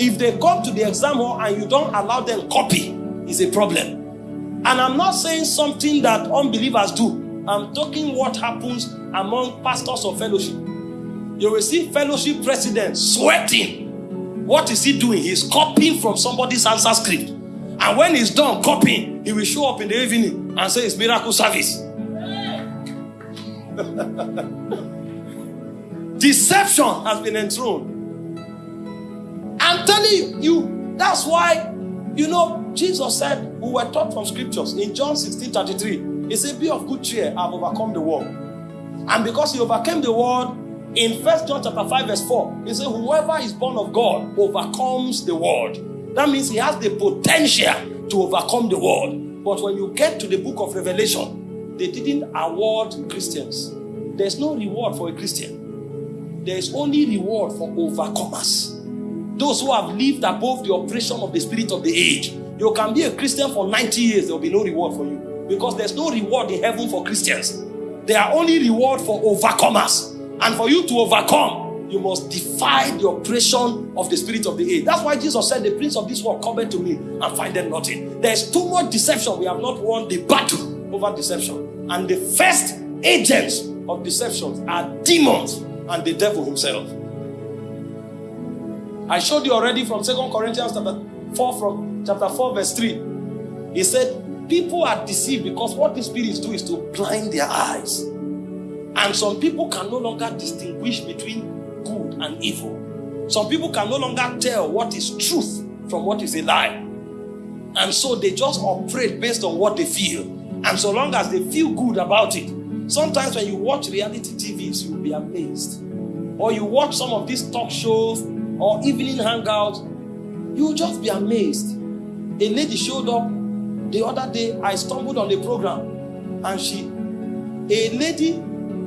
If they come to the exam hall and you don't allow them copy, is a problem. And I'm not saying something that unbelievers do. I'm talking what happens among pastors of fellowship. You will see fellowship presidents sweating. What is he doing? He's copying from somebody's answer script. And when he's done copying, he will show up in the evening and say it's miracle service. Deception has been enthroned. I'm telling you, that's why, you know, Jesus said, we were taught from scriptures in John 16 33. He said, Be of good cheer, I've overcome the world. And because he overcame the world, in First John chapter 5, verse 4, he said, Whoever is born of God overcomes the world. That means he has the potential to overcome the world. But when you get to the book of Revelation, they didn't award Christians. There's no reward for a Christian there is only reward for overcomers. Those who have lived above the oppression of the spirit of the age. You can be a Christian for 90 years, there will be no reward for you. Because there's no reward in heaven for Christians. There are only reward for overcomers. And for you to overcome, you must defy the oppression of the spirit of the age. That's why Jesus said, The prince of this world come to me and find them nothing. There's too much deception. We have not won the battle over deception. And the first agents of deception are demons and the devil himself. I showed you already from Second Corinthians chapter 4 from chapter 4 verse 3. He said, people are deceived because what the spirits do is to blind their eyes. And some people can no longer distinguish between good and evil. Some people can no longer tell what is truth from what is a lie. And so they just operate based on what they feel. And so long as they feel good about it, Sometimes when you watch reality TVs, you'll be amazed. Or you watch some of these talk shows or evening hangouts, you'll just be amazed. A lady showed up the other day. I stumbled on the program and she, a lady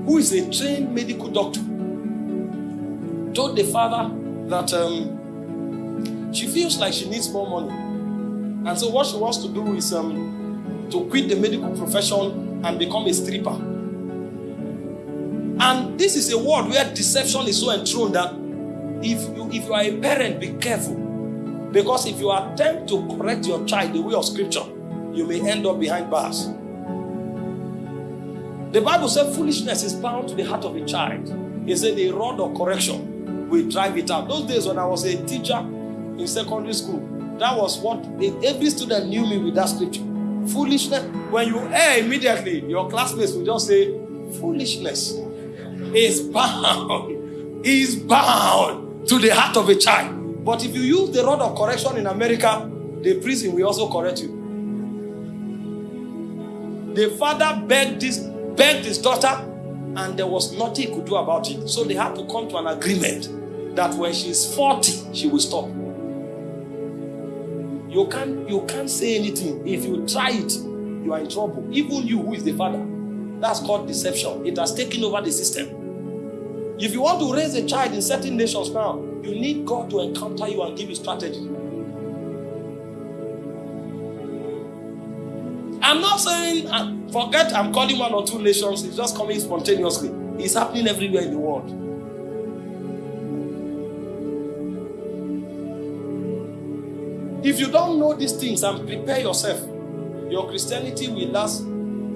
who is a trained medical doctor, told the father that um, she feels like she needs more money. And so what she wants to do is um, to quit the medical profession and become a stripper. And this is a world where deception is so enthroned that if you, if you are a parent, be careful. Because if you attempt to correct your child the way of scripture, you may end up behind bars. The Bible said foolishness is bound to the heart of a child. It said a rod of correction will drive it out. Those days when I was a teacher in secondary school, that was what every student knew me with that scripture. Foolishness. When you err immediately, your classmates will just say, foolishness is bound, is bound to the heart of a child. But if you use the rod of correction in America, the prison will also correct you. The father begged this begged his daughter, and there was nothing he could do about it. So they had to come to an agreement that when she's 40, she will stop. You can't, you can't say anything. If you try it, you are in trouble. Even you, who is the father. That's called deception. It has taken over the system. If you want to raise a child in certain nations now, you need God to encounter you and give you strategy. I'm not saying, uh, forget I'm calling one or two nations, it's just coming spontaneously. It's happening everywhere in the world. If you don't know these things and prepare yourself, your Christianity will last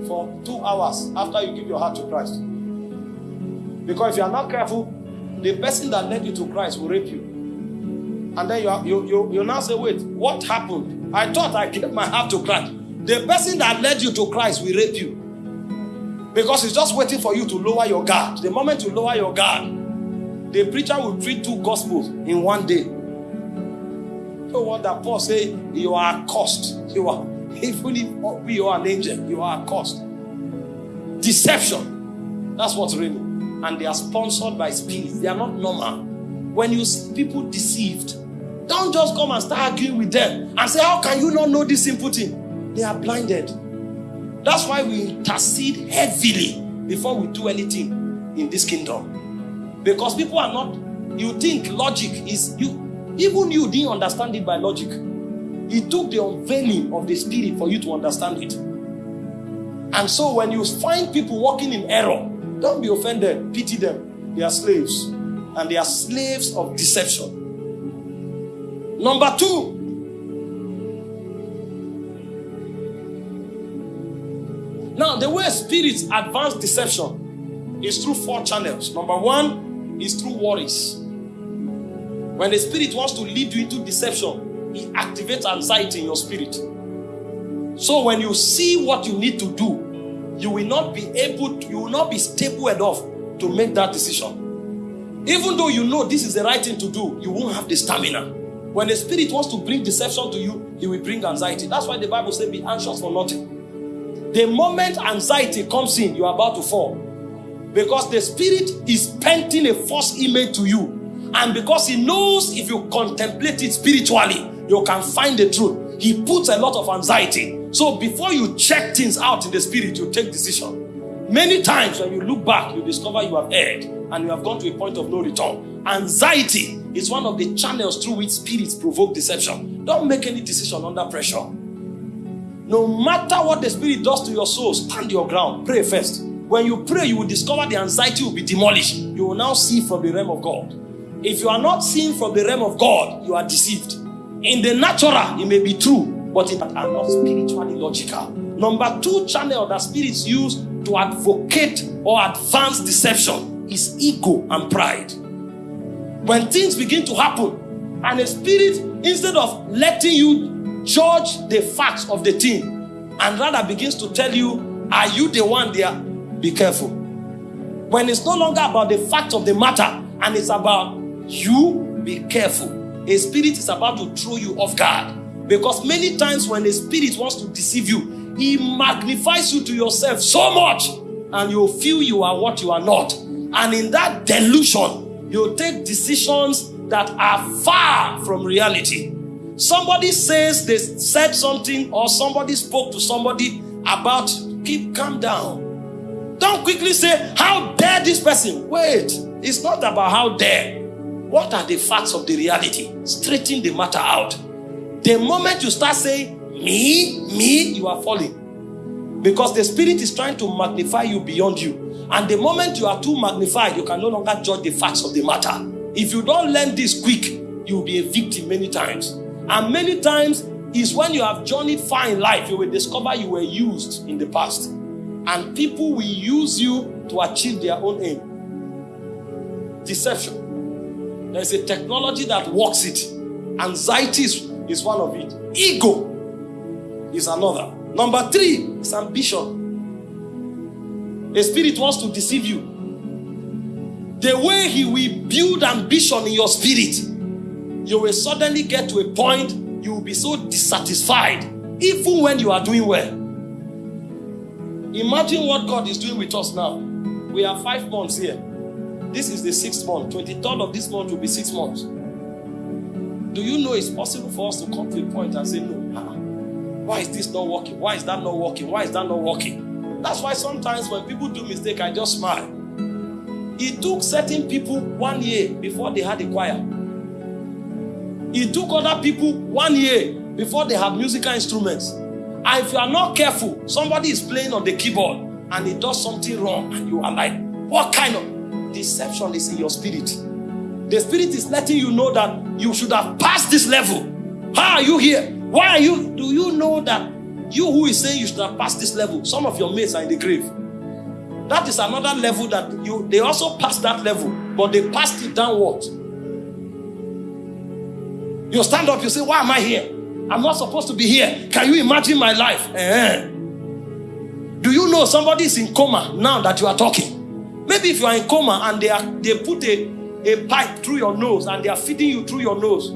for two hours after you give your heart to Christ. Because if you are not careful, the person that led you to Christ will rape you. And then you, you, you, you now say, wait, what happened? I thought I gave my heart to Christ. The person that led you to Christ will rape you. Because he's just waiting for you to lower your guard. The moment you lower your guard, the preacher will preach two gospels in one day. So what that Paul say, you are cursed. You are, even if you are an angel, you are cursed. Deception. That's what's real. And they are sponsored by spirits. They are not normal. When you see people deceived, don't just come and start arguing with them and say, How can you not know this simple thing? They are blinded. That's why we intercede heavily before we do anything in this kingdom. Because people are not, you think logic is, you even you didn't understand it by logic. It took the unveiling of the spirit for you to understand it. And so when you find people walking in error, don't be offended, pity them. They are slaves. And they are slaves of deception. Number two, Now, the way spirits advance deception is through four channels. Number one is through worries. When the spirit wants to lead you into deception, he activates anxiety in your spirit. So when you see what you need to do, you will not be able to, you will not be stable enough to make that decision. Even though you know this is the right thing to do, you won't have the stamina. When the spirit wants to bring deception to you, he will bring anxiety. That's why the Bible says, Be anxious for nothing. The moment anxiety comes in, you are about to fall. Because the spirit is painting a false image to you. And because he knows if you contemplate it spiritually, you can find the truth. He puts a lot of anxiety. So before you check things out in the spirit, you take decision. Many times when you look back, you discover you have erred and you have gone to a point of no return. Anxiety is one of the channels through which spirits provoke deception. Don't make any decision under pressure. No matter what the Spirit does to your soul, stand your ground. Pray first. When you pray, you will discover the anxiety will be demolished. You will now see from the realm of God. If you are not seeing from the realm of God, you are deceived. In the natural, it may be true, but it are not spiritually logical. Number two channel that spirits use to advocate or advance deception is ego and pride. When things begin to happen, and a spirit, instead of letting you judge the facts of the thing and rather begins to tell you, Are you the one there? Be careful. When it's no longer about the fact of the matter and it's about you, be careful. A spirit is about to throw you off guard. Because many times when a spirit wants to deceive you, he magnifies you to yourself so much and you feel you are what you are not. And in that delusion, you take decisions that are far from reality. Somebody says they said something or somebody spoke to somebody about keep calm down. Don't quickly say, How dare this person? Wait, it's not about how dare. What are the facts of the reality? Straighten the matter out. The moment you start saying, Me, me, you are falling. Because the spirit is trying to magnify you beyond you. And the moment you are too magnified, you can no longer judge the facts of the matter. If you don't learn this quick, you'll be a victim many times. And many times is when you have journeyed far in life, you will discover you were used in the past. And people will use you to achieve their own aim. Deception. There's a technology that works it. Anxiety is, is one of it. Ego is another. Number three is ambition. A spirit wants to deceive you. The way he will build ambition in your spirit, you will suddenly get to a point you will be so dissatisfied, even when you are doing well. Imagine what God is doing with us now. We are five months here. This is the sixth month. 23rd of this month will be six months. Do you know it's possible for us to come to a point and say, No, why is this not working? Why is that not working? Why is that not working? That's why sometimes when people do mistake, I just smile. It took certain people one year before they had a choir. It took other people one year before they have musical instruments. And if you are not careful, somebody is playing on the keyboard and he does something wrong, and you are like, What kind of deception is in your spirit? The spirit is letting you know that you should have passed this level. How are you here? Why are you? Do you know that you who is saying you should have passed this level, some of your mates are in the grave? That is another level that you they also passed that level, but they passed it downward. You stand up, you say, Why am I here? I'm not supposed to be here. Can you imagine my life? Eh. Do you know somebody is in coma now that you are talking? Maybe if you are in coma and they are they put a, a pipe through your nose and they are feeding you through your nose.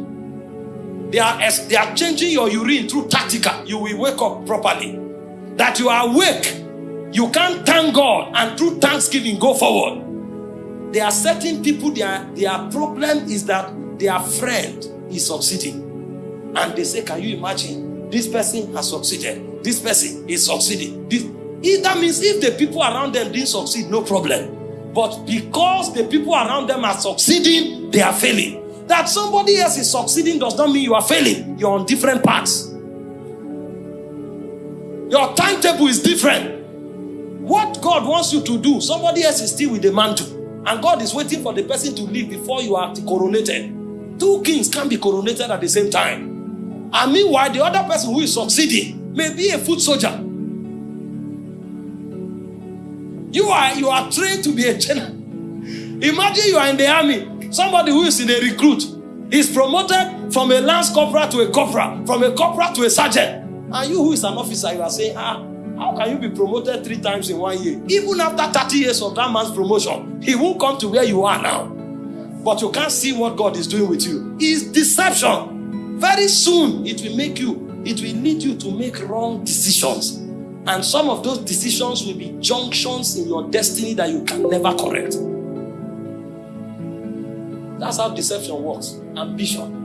They are they are changing your urine through tactica. You will wake up properly. That you are awake you can't thank God and through thanksgiving go forward. There are certain people, their, their problem is that their friend is succeeding. And they say, Can you imagine? This person has succeeded. This person is succeeding. This, that means if the people around them didn't succeed, no problem. But because the people around them are succeeding, they are failing. That somebody else is succeeding does not mean you are failing. You're on different paths. Your timetable is different. What God wants you to do, somebody else is still with the mantle. And God is waiting for the person to leave before you are coronated. Two kings can't be coronated at the same time. And meanwhile, the other person who is succeeding may be a foot soldier. You are you are trained to be a general. Imagine you are in the army. Somebody who is in a recruit is promoted from a lance corporal to a corporal, from a corporal to a sergeant. And you who is an officer, you are saying, ah, how can you be promoted three times in one year? Even after 30 years of that man's promotion, he won't come to where you are now. But you can't see what God is doing with you. It's deception. Very soon, it will make you, it will lead you to make wrong decisions. And some of those decisions will be junctions in your destiny that you can never correct. That's how deception works. Ambition.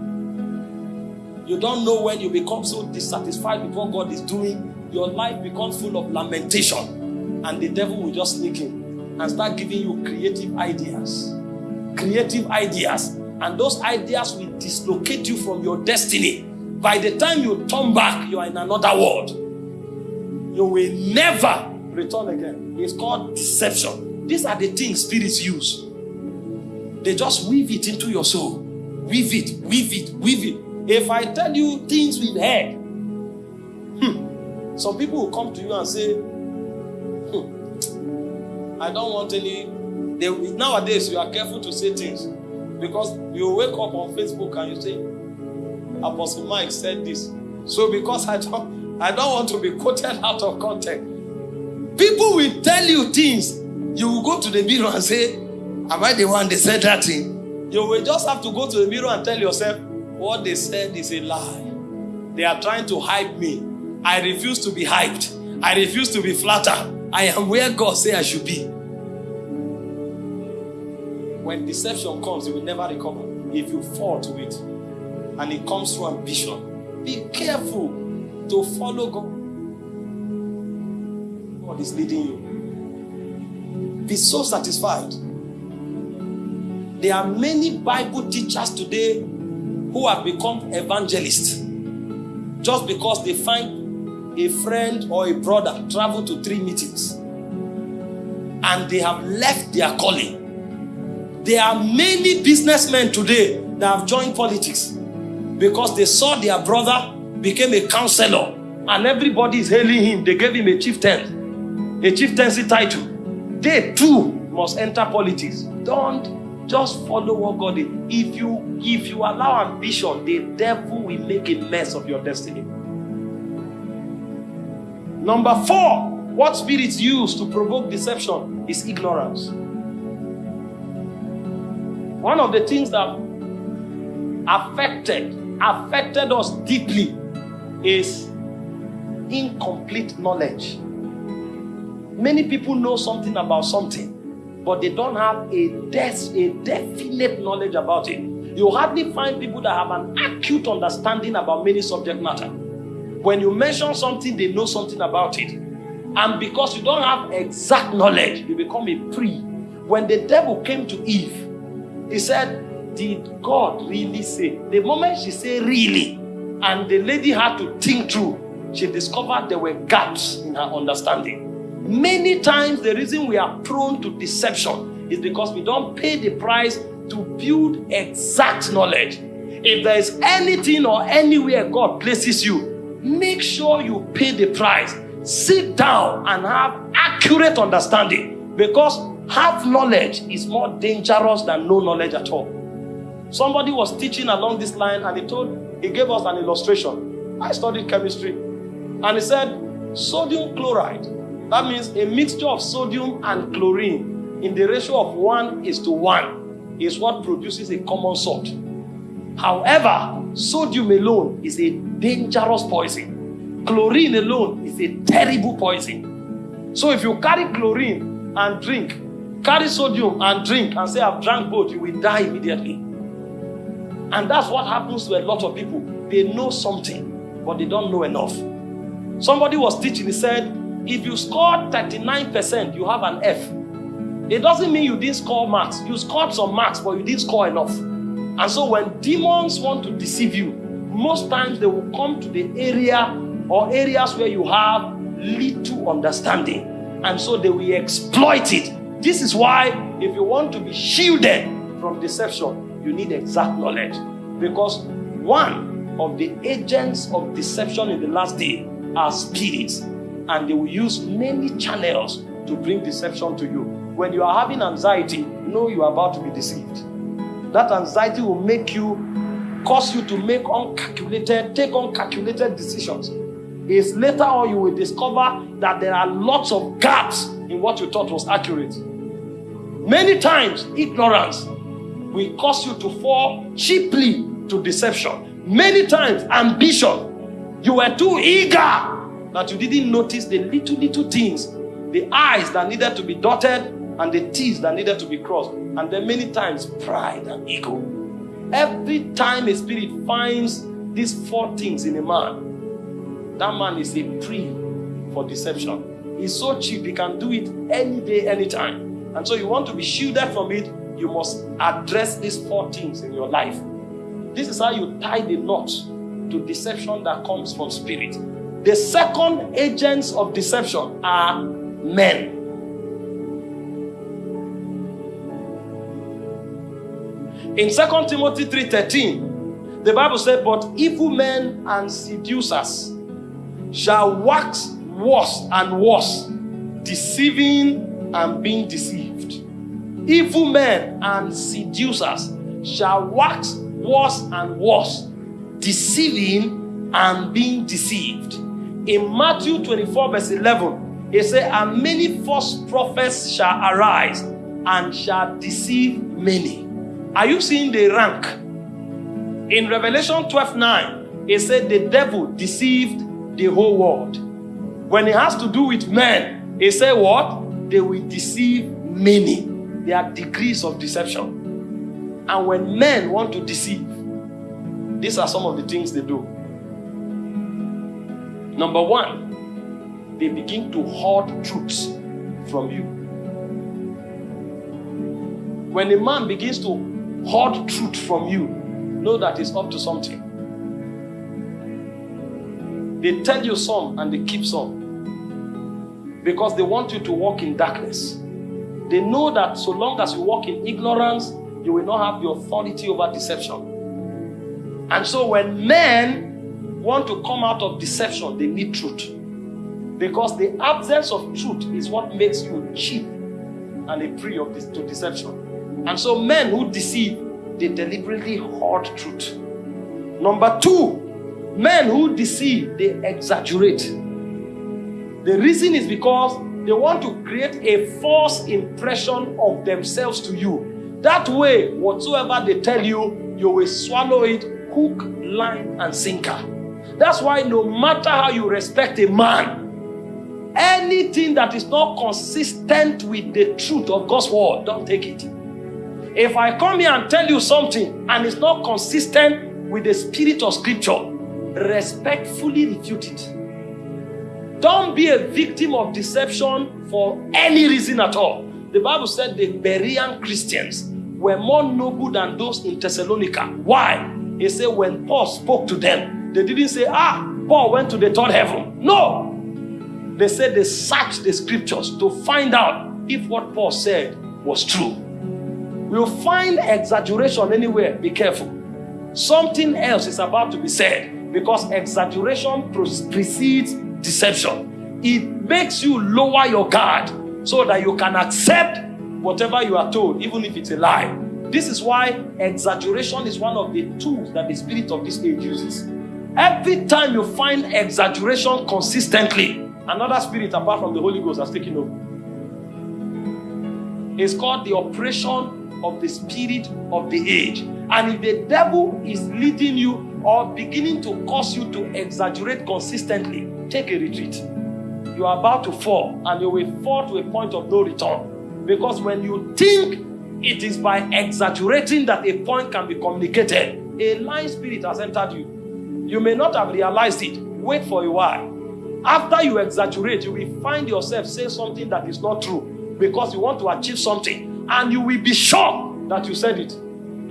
You don't know when you become so dissatisfied with what God is doing your life becomes full of lamentation, and the devil will just sneak in and start giving you creative ideas. Creative ideas. And those ideas will dislocate you from your destiny. By the time you turn back, you are in another world. You will never return again. It's called deception. These are the things spirits use. They just weave it into your soul. Weave it, weave it, weave it. If I tell you things we've heard, some people will come to you and say, hmm, I don't want any. They, nowadays, you are careful to say things because you wake up on Facebook and you say, Apostle Mike said this. So because I don't, I don't want to be quoted out of context. People will tell you things. You will go to the mirror and say, Am I the one they said that thing? You will just have to go to the mirror and tell yourself, What they said is a lie. They are trying to hype me. I refuse to be hyped. I refuse to be flattered. I am where God say I should be. When deception comes, you will never recover if you fall to it. And it comes through ambition. Be careful to follow God. God is leading you. be so satisfied. There are many Bible teachers today who have become evangelists just because they find a friend or a brother travel to three meetings and they have left their calling. There are many businessmen today that have joined politics because they saw their brother became a counselor and everybody is hailing him. They gave him a chieftain, a chieftaincy title. They too must enter politics. Don't just follow what God is. If you if you allow ambition, the devil will make a mess of your destiny. Number four, what spirits use to provoke deception is ignorance. One of the things that affected affected us deeply is incomplete knowledge. Many people know something about something, but they don't have a, des- a definite knowledge about it. You hardly find people that have an acute understanding about many subject matter. When you mention something, they know something about it. And because you don't have exact knowledge, you become a pre. When the devil came to Eve, he said, Did God really say? The moment she said really, and the lady had to think through, she discovered there were gaps in her understanding. Many times, the reason we are prone to deception is because we don't pay the price to build exact knowledge. If there is anything or anywhere God places you, make sure you pay the price sit down and have accurate understanding because half knowledge is more dangerous than no knowledge at all. Somebody was teaching along this line and he told, he gave us an illustration. I studied chemistry and he said, sodium chloride, that means a mixture of sodium and chlorine in the ratio of one is to one is what produces a common salt. However, sodium alone is a dangerous poison Chlorine alone is a terrible poison. So if you carry chlorine and drink, carry sodium and drink, and say, I've drank both, you will die immediately. And that's what happens to a lot of people. They know something, but they don't know enough. Somebody was teaching, he said, if you score 39%, you have an F. It doesn't mean you didn't score marks. You scored some marks, but you didn't score enough. And so when demons want to deceive you, most times they will come to the area or areas where you have little understanding. And so they will exploit it. This is why, if you want to be shielded from deception, you need exact knowledge. Because one of the agents of deception in the last day are spirits, and they will use many channels to bring deception to you. When you are having anxiety, know you are about to be deceived. That anxiety will make you, cause you to make uncalculated, take uncalculated decisions is later on you will discover that there are lots of gaps in what you thought was accurate. Many times, ignorance will cause you to fall cheaply to deception. Many times, ambition. You were too eager that you didn't notice the little, little things, the eyes that needed to be dotted and the T's that needed to be crossed. And then many times, pride and ego. Every time a spirit finds these four things in a man, that man is a pre for deception. He's so cheap, you can do it any day, anytime. And so you want to be shielded from it, you must address these four things in your life. This is how you tie the knot to deception that comes from spirit. The second agents of deception are men. In 2 Timothy 3:13, the Bible said, But evil men and seducers shall wax worse and worse, deceiving and being deceived. Evil men and seducers shall wax worse and worse, deceiving and being deceived. In Matthew 24, verse 11, he said, And many false prophets shall arise and shall deceive many. Are you seeing the rank? In Revelation 12 9, it said the devil deceived the whole world. When it has to do with men, he said what? They will deceive many. There are degrees of deception. And when men want to deceive, these are some of the things they do. Number one, they begin to hoard truths from you. When a man begins to hoard truth from you, know that he's up to something. They tell you some and they keep some because they want you to walk in darkness. They know that so long as you walk in ignorance, you will not have the authority over deception. And so when men want to come out of deception, they need truth. Because the absence of truth is what makes you cheap and a prey of this, to deception. And so men who deceive, they deliberately hoard truth. Number two, men who deceive, they exaggerate. The reason is because they want to create a false impression of themselves to you. That way, whatsoever they tell you, you will swallow it hook, line, and sinker. That's why no matter how you respect a man, Anything that is not consistent with the truth of God's word, don't take it. If I come here and tell you something and it's not consistent with the spirit of scripture, respectfully refute it. Don't be a victim of deception for any reason at all. The Bible said the Berean Christians were more noble than those in Thessalonica. Why? He said when Paul spoke to them, they didn't say, ah, Paul went to the third heaven. No, they said they searched the scriptures to find out if what Paul said was true. We'll find exaggeration anywhere. Be careful. Something else is about to be said because exaggeration precedes deception. It makes you lower your guard so that you can accept whatever you are told, even if it's a lie. This is why exaggeration is one of the tools that the spirit of this age uses. Every time you find exaggeration consistently, Another spirit apart from the Holy Ghost has taken over. It's called the oppression of the spirit of the age. And if the devil is leading you or beginning to cause you to exaggerate consistently, take a retreat. You are about to fall and you will fall to a point of no return. Because when you think it is by exaggerating that a point can be communicated, a lying spirit has entered you. You may not have realized it. Wait for a while after you exaggerate, you will find yourself saying something that is not true because you want to achieve something and you will be sure that you said it.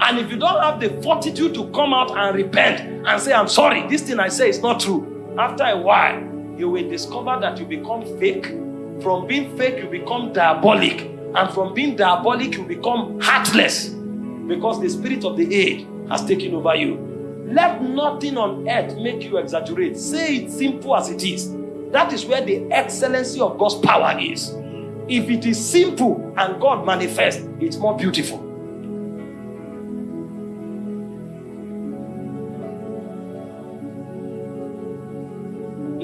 And if you don't have the fortitude to come out and repent and say, I'm sorry, this thing I say is not true, after a while, you will discover that you become fake. From being fake, you become diabolic. And from being diabolic, you become heartless because the spirit of the age has taken over you. Let nothing on earth make you exaggerate. Say it simple as it is. That is where the excellency of God's power is. If it is simple and God manifests, it's more beautiful.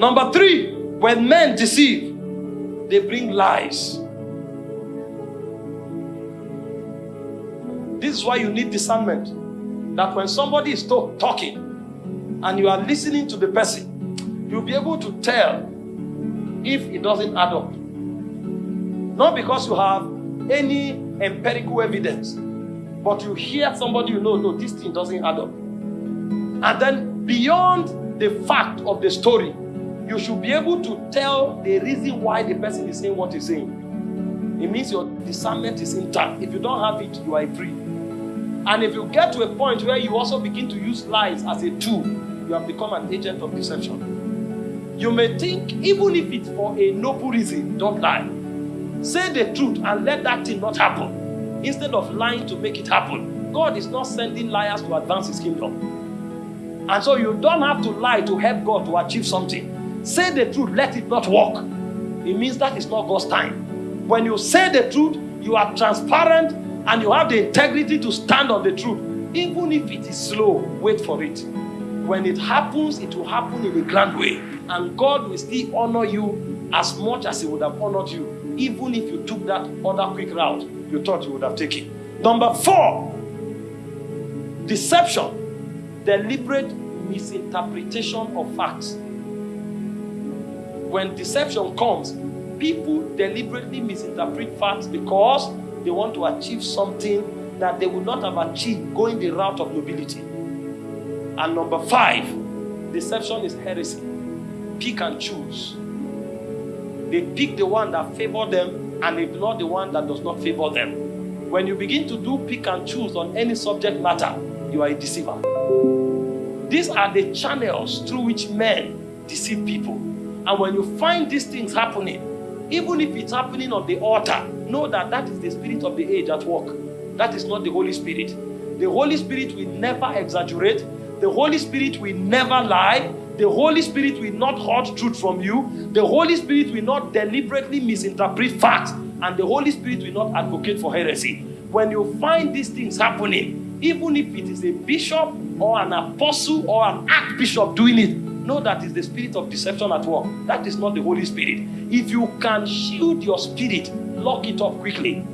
Number three, when men deceive, they bring lies. This is why you need discernment. That when somebody is talking and you are listening to the person, you'll be able to tell if it doesn't add up. Not because you have any empirical evidence, but you hear somebody you know, no, this thing doesn't add up. And then beyond the fact of the story, you should be able to tell the reason why the person is saying what he's saying. It means your discernment is intact. If you don't have it, you are free. And if you get to a point where you also begin to use lies as a tool, you have become an agent of deception. You may think, even if it's for a noble reason, don't lie. Say the truth and let that thing not happen. Instead of lying to make it happen. God is not sending liars to advance his kingdom. And so you don't have to lie to help God to achieve something. Say the truth, let it not work. It means that is not God's time. When you say the truth, you are transparent and you have the integrity to stand on the truth. Even if it is slow, wait for it. When it happens, it will happen in a grand way and God will still honor you as much as He would have honored you, even if you took that other quick route you thought you would have taken. Number four, deception, deliberate misinterpretation of facts. When deception comes, people deliberately misinterpret facts because they want to achieve something that they would not have achieved going the route of nobility. And number five, deception is heresy pick and choose. They pick the one that favor them and ignore the one that does not favor them. When you begin to do pick and choose on any subject matter, you are a deceiver. These are the channels through which men deceive people. And when you find these things happening, even if it's happening on the altar, know that that is the spirit of the age at work. That is not the Holy Spirit. The Holy Spirit will never exaggerate. The Holy Spirit will never lie. The Holy Spirit will not hold truth from you. The Holy Spirit will not deliberately misinterpret facts. And the Holy Spirit will not advocate for heresy. When you find these things happening, even if it is a bishop or an apostle or an archbishop doing it, know that is the spirit of deception at work. That is not the Holy Spirit. If you can shield your spirit, lock it up quickly.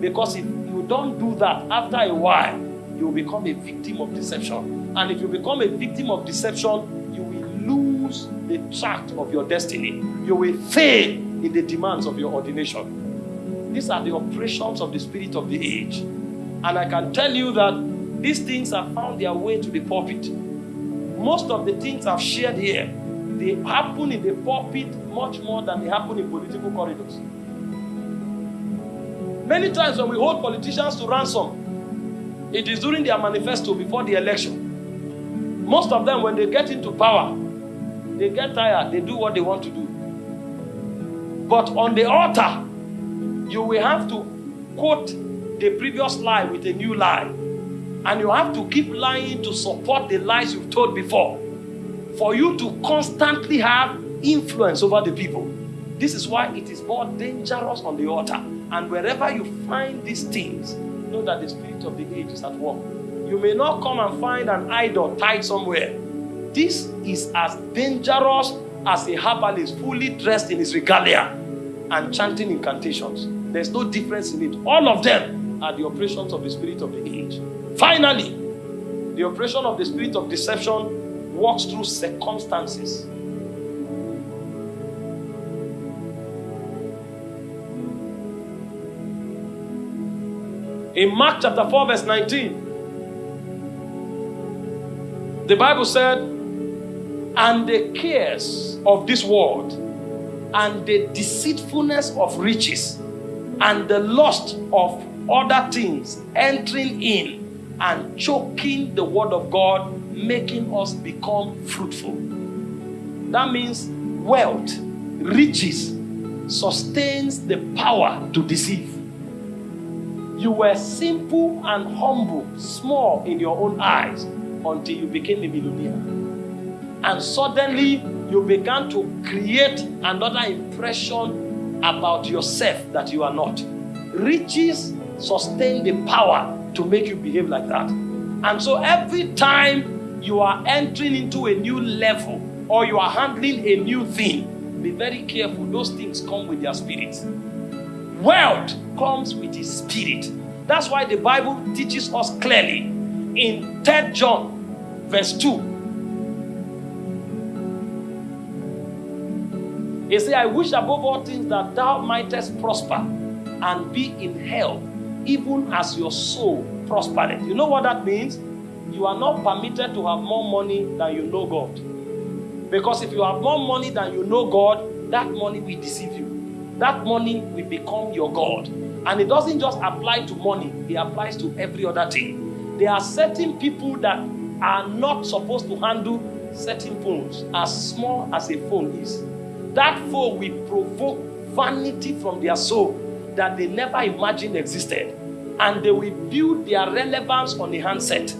Because if you don't do that, after a while, you will become a victim of deception. And if you become a victim of deception, you will lose the track of your destiny. You will fail in the demands of your ordination. These are the operations of the spirit of the age. And I can tell you that these things have found their way to the pulpit. Most of the things I've shared here, they happen in the pulpit much more than they happen in political corridors. Many times when we hold politicians to ransom, it is during their manifesto before the election. Most of them, when they get into power, they get tired, they do what they want to do. But on the altar, you will have to quote the previous lie with a new lie. And you have to keep lying to support the lies you've told before. For you to constantly have influence over the people. This is why it is more dangerous on the altar. And wherever you find these things, know that the spirit of the age is at work. You may not come and find an idol tied somewhere. This is as dangerous as a herbalist fully dressed in his regalia and chanting incantations. There's no difference in it. All of them are the operations of the spirit of the age. Finally, the operation of the spirit of deception works through circumstances. In Mark chapter 4, verse 19, the Bible said, And the cares of this world, and the deceitfulness of riches, and the lust of other things entering in and choking the word of God, making us become fruitful. That means wealth, riches, sustains the power to deceive. You were simple and humble, small in your own eyes until you became a millionaire. And suddenly you began to create another impression about yourself that you are not. Riches sustain the power to make you behave like that. And so every time you are entering into a new level or you are handling a new thing, be very careful. Those things come with their spirit. Wealth comes with his spirit. That's why the Bible teaches us clearly in 3 John, verse 2. He said, I wish above all things that thou mightest prosper and be in health, even as your soul prospered. You know what that means? You are not permitted to have more money than you know God. Because if you have more money than you know God, that money will deceive you that money will become your God. And it doesn't just apply to money, it applies to every other thing. There are certain people that are not supposed to handle certain phones, as small as a phone is. That phone will provoke vanity from their soul that they never imagined existed. And they will build their relevance on the handset.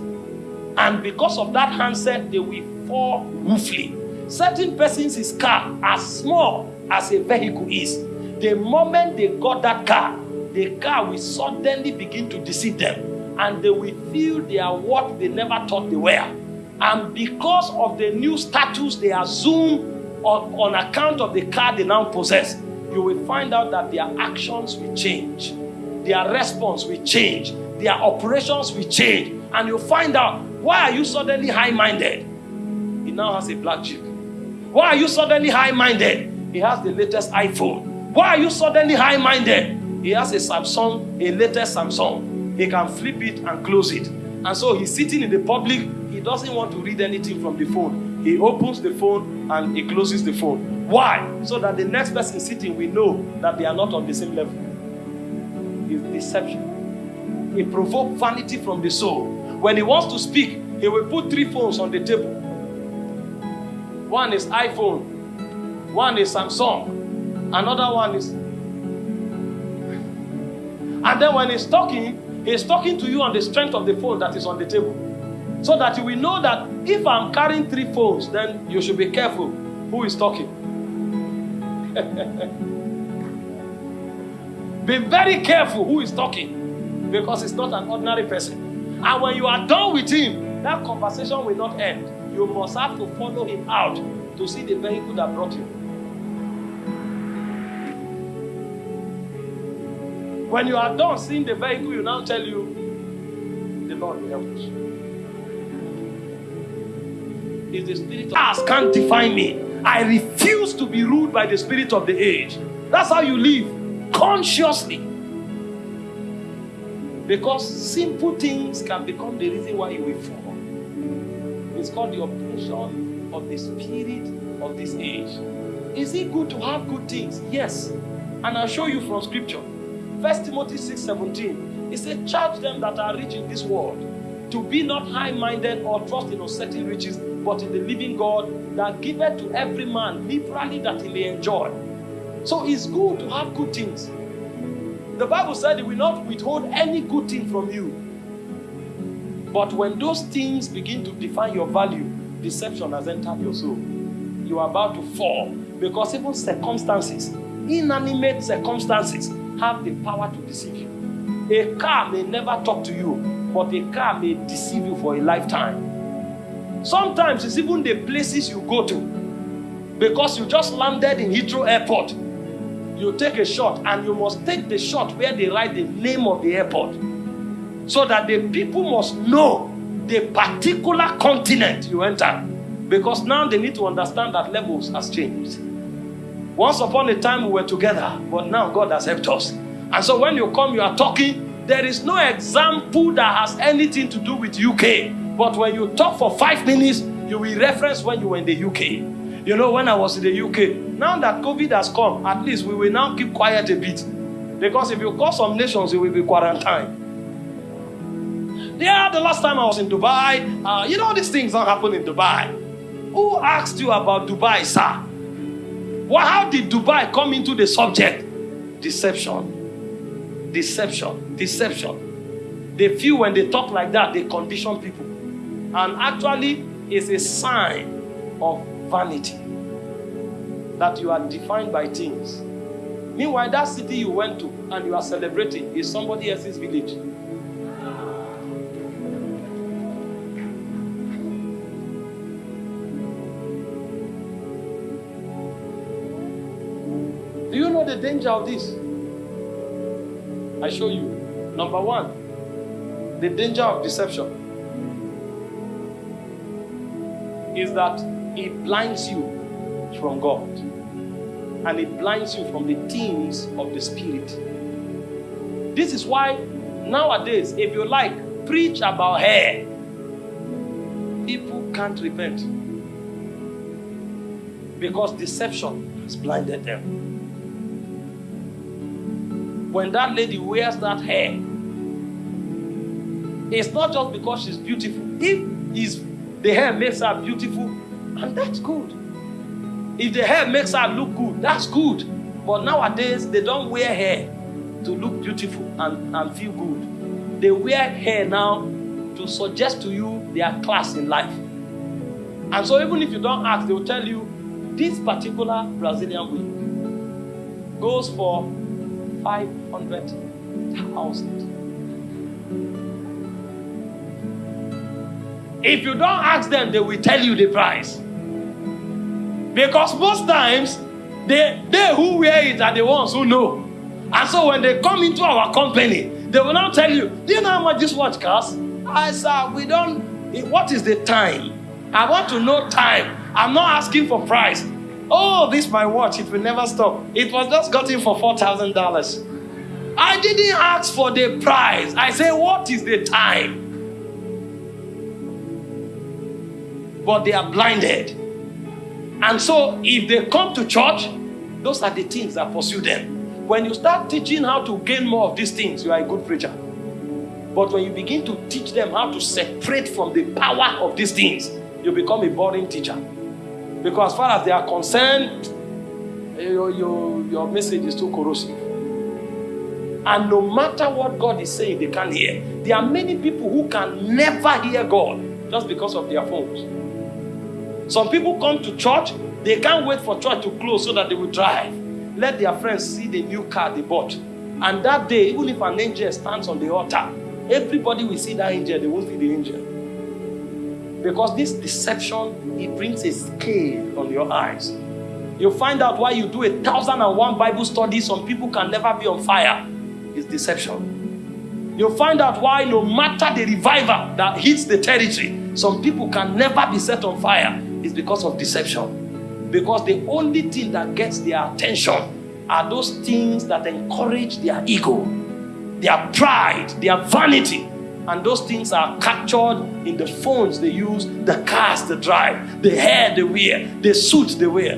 And because of that handset, they will fall woefully. Certain persons' car, as small as a vehicle is, the moment they got that car, the car will suddenly begin to deceive them and they will feel they are what they never thought they were. And because of the new status they assume on, on account of the car they now possess, you will find out that their actions will change, their response will change, their operations will change, and you'll find out why are you suddenly high-minded? He now has a black jeep. Why are you suddenly high-minded? He has the latest iPhone. Why are you suddenly high minded? He has a Samsung, a latest Samsung. He can flip it and close it. And so he's sitting in the public. He doesn't want to read anything from the phone. He opens the phone and he closes the phone. Why? So that the next person sitting will know that they are not on the same level. It's deception. It provokes vanity from the soul. When he wants to speak, he will put three phones on the table. One is iPhone, one is Samsung, another one is. And then when he's talking, he's talking to you on the strength of the phone that is on the table. So that you will know that if I'm carrying three phones, then you should be careful who is talking. be very careful who is talking because it's not an ordinary person. And when you are done with him, that conversation will not end. You must have to follow him out to see the vehicle that brought him. When you are done seeing the vehicle, you now tell you, the Lord will help us. Is the spirit of us can't define me. I refuse to be ruled by the spirit of the age. That's how you live consciously. Because simple things can become the reason why you will fall. It's called the oppression of the spirit of this age. Is it good to have good things? Yes. And I'll show you from scripture. First Timothy 6 17. It says, Charge them that are rich in this world to be not high minded or trust in uncertain riches, but in the living God that giveth to every man liberally that he may enjoy. So it's good to have good things. The Bible said it will not withhold any good thing from you. But when those things begin to define your value, deception has entered your soul. You are about to fall because even circumstances, inanimate circumstances, have the power to deceive you. A car may never talk to you, but a car may deceive you for a lifetime. Sometimes it's even the places you go to. Because you just landed in Heathrow Airport, you take a shot and you must take the shot where they write the name of the airport. So that the people must know the particular continent you enter. Because now they need to understand that levels has changed. Once upon a time we were together, but now God has helped us. And so when you come, you are talking, there is no example that has anything to do with UK. But when you talk for five minutes, you will reference when you were in the UK. You know, when I was in the UK, now that COVID has come, at least we will now keep quiet a bit. Because if you call some nations, you will be quarantined. Yeah, the last time I was in Dubai, uh, you know, these things don't happen in Dubai. Who asked you about Dubai, sir? Well, how did Dubai come into the subject? Deception. Deception. Deception. They feel when they talk like that, they condition people. And actually, it's a sign of vanity that you are defined by things. Meanwhile, that city you went to and you are celebrating is somebody else's village. Do you know the danger of this? I show you. Number one, the danger of deception is that it blinds you from God and it blinds you from the things of the Spirit. This is why nowadays, if you like, preach about hair, people can't repent because deception has blinded them when that lady wears that hair, it's not just because she's beautiful. If is the hair makes her beautiful, and that's good. If the hair makes her look good, that's good. But nowadays, they don't wear hair to look beautiful and, and feel good. They wear hair now to suggest to you their class in life. And so, even if you don't ask, they will tell you this particular Brazilian wig goes for 500,000. If you don't ask them, they will tell you the price. Because most times, they, they who wear it are the ones who know. And so when they come into our company, they will now tell you, Do you know how much this watch costs? I said, We don't. What is the time? I want to know time. I'm not asking for price. Oh, this my watch. It will never stop. It was just gotten for $4,000. I didn't ask for the price. I say, what is the time? But they are blinded. And so if they come to church, those are the things that pursue them. When you start teaching how to gain more of these things, you are a good preacher. But when you begin to teach them how to separate from the power of these things, you become a boring teacher. Because as far as they are concerned, eh, your, your, your message is too corrosive. And no matter what God is saying, they can't hear. There are many people who can never hear God just because of their phones. Some people come to church, they can't wait for church to close so that they will drive. Let their friends see the new car they bought. And that day, even if an angel stands on the altar, everybody will see that angel, they won't see the angel. Because this deception, it brings a scale on your eyes. You find out why you do a thousand and one Bible studies, some people can never be on fire. It's deception. You find out why no matter the revival that hits the territory, some people can never be set on fire. It's because of deception. Because the only thing that gets their attention are those things that encourage their ego, their pride, their vanity. And those things are captured in the phones they use, the cars they drive, the hair they wear, the suits they wear.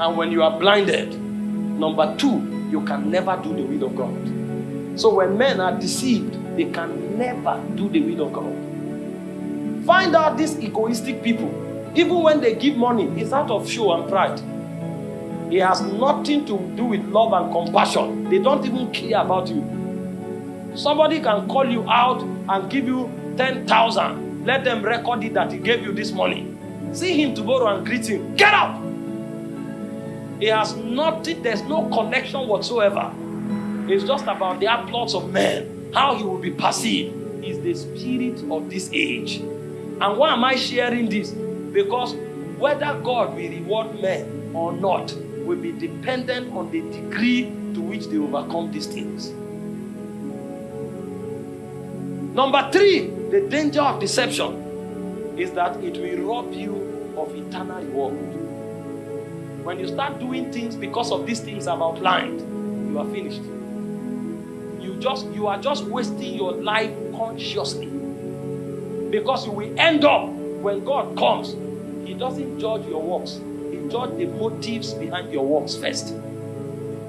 And when you are blinded, number two, you can never do the will of God. So when men are deceived, they can never do the will of God. Find out these egoistic people, even when they give money, it's out of show and pride. It has nothing to do with love and compassion. They don't even care about you. Somebody can call you out and give you 10,000. Let them record it that he gave you this money. See him tomorrow and greet him. Get up! It has nothing, there's no connection whatsoever. It's just about the applause of men, how he will be perceived. Is the spirit of this age. And why am I sharing this? Because whether God will reward men or not will be dependent on the degree to which they overcome these things. Number three, the danger of deception is that it will rob you of eternal reward. When you start doing things because of these things I've outlined, you are finished. You just you are just wasting your life consciously. Because you will end up when God comes, He doesn't judge your works, He judges the motives behind your works first.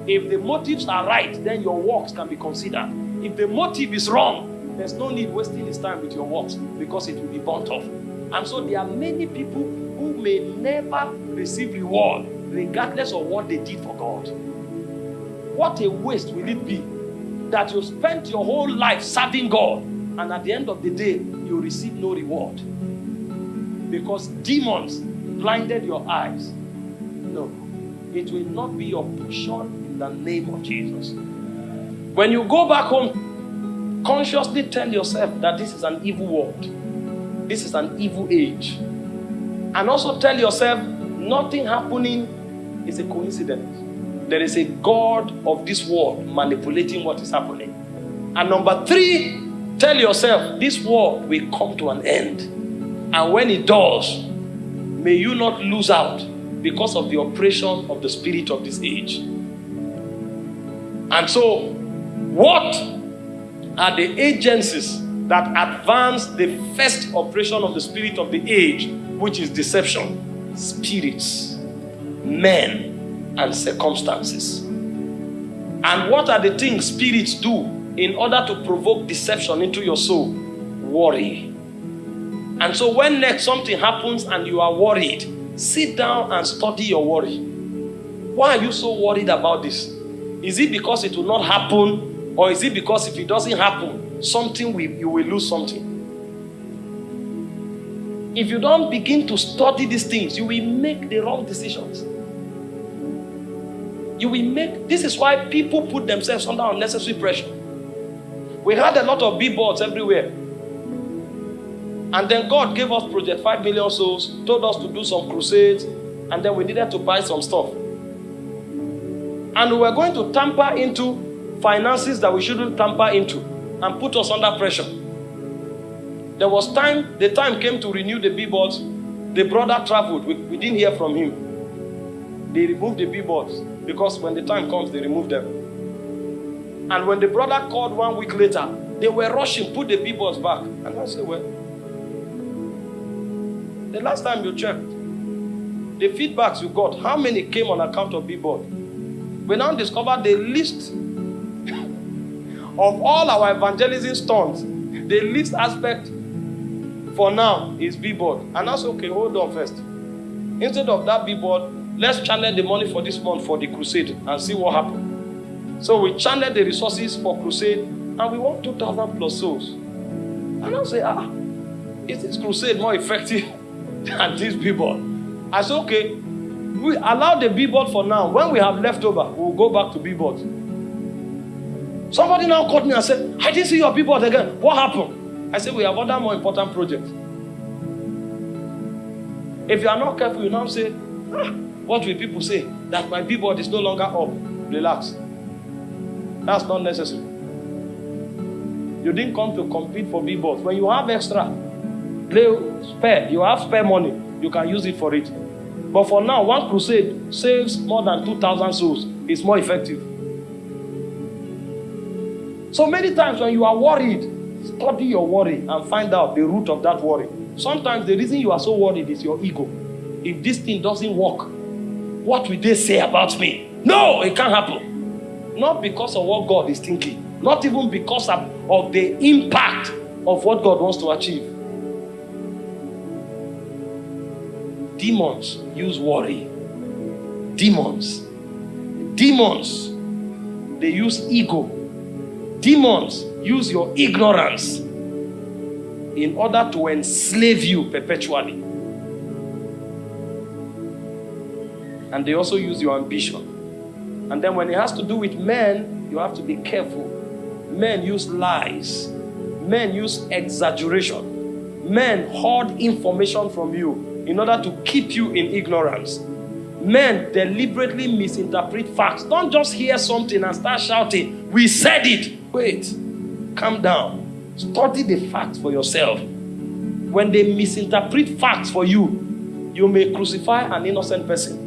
If the motives are right, then your works can be considered. If the motive is wrong, there's no need wasting his time with your works because it will be burnt off. And so there are many people who may never receive reward regardless of what they did for God. What a waste will it be that you spent your whole life serving God and at the end of the day you receive no reward because demons blinded your eyes. No, it will not be your portion in the name of Jesus. When you go back home, consciously tell yourself that this is an evil world, this is an evil age, and also tell yourself nothing happening is a coincidence. There is a God of this world manipulating what is happening. And number three, tell yourself this world will come to an end. And when it does, may you not lose out because of the oppression of the spirit of this age. And so, what are the agencies that advance the first operation of the spirit of the age, which is deception? Spirits men, and circumstances. And what are the things spirits do in order to provoke deception into your soul? Worry. And so, when next something happens and you are worried, sit down and study your worry. Why are you so worried about this? Is it because it will not happen, or is it because if it doesn't happen, something will, you will lose something? If you don't begin to study these things, you will make the wrong decisions you will make this is why people put themselves under unnecessary pressure. We had a lot of billboards everywhere. And then God gave us Project 5 million souls, told us to do some crusades, and then we needed to buy some stuff. And we were going to tamper into finances that we shouldn't tamper into and put us under pressure. There was time, the time came to renew the billboards. The brother traveled, we, we didn't hear from him. They removed the billboards. Because when the time comes, they remove them. And when the brother called one week later, they were rushing, put the billboards back. And I said, Well, the last time you checked, the feedbacks you got, how many came on account of billboard? We now discovered the least of all our evangelism stunts, the least aspect for now is billboard. And that's okay, hold on first. Instead of that billboard, let's channel the money for this month for the crusade and see what happens. So we channel the resources for crusade and we want 2,000 plus souls. And I'll say, ah, is this crusade more effective than this billboard? I said, okay, we allow the billboard for now. When we have leftover, we'll go back to billboard. Somebody now called me and said, I didn't see your billboard again. What happened? I said, we have other more important projects. If you are not careful, you now say, ah, what will people say? That my billboard is no longer up. Relax. That's not necessary. You didn't come to compete for billboards. When you have extra, play spare, you have spare money, you can use it for it. But for now, one crusade saves more than 2,000 souls. It's more effective. So many times when you are worried, study your worry and find out the root of that worry. Sometimes the reason you are so worried is your ego. If this thing doesn't work, what will they say about me? No, it can't happen. Not because of what God is thinking, not even because of, of the impact of what God wants to achieve. Demons use worry. Demons. Demons. They use ego. Demons use your ignorance in order to enslave you perpetually. And they also use your ambition. And then when it has to do with men, you have to be careful. Men use lies. Men use exaggeration. Men hoard information from you in order to keep you in ignorance. Men deliberately misinterpret facts. Don't just hear something and start shouting, We said it. Wait, calm down. Study the facts for yourself. When they misinterpret facts for you, you may crucify an innocent person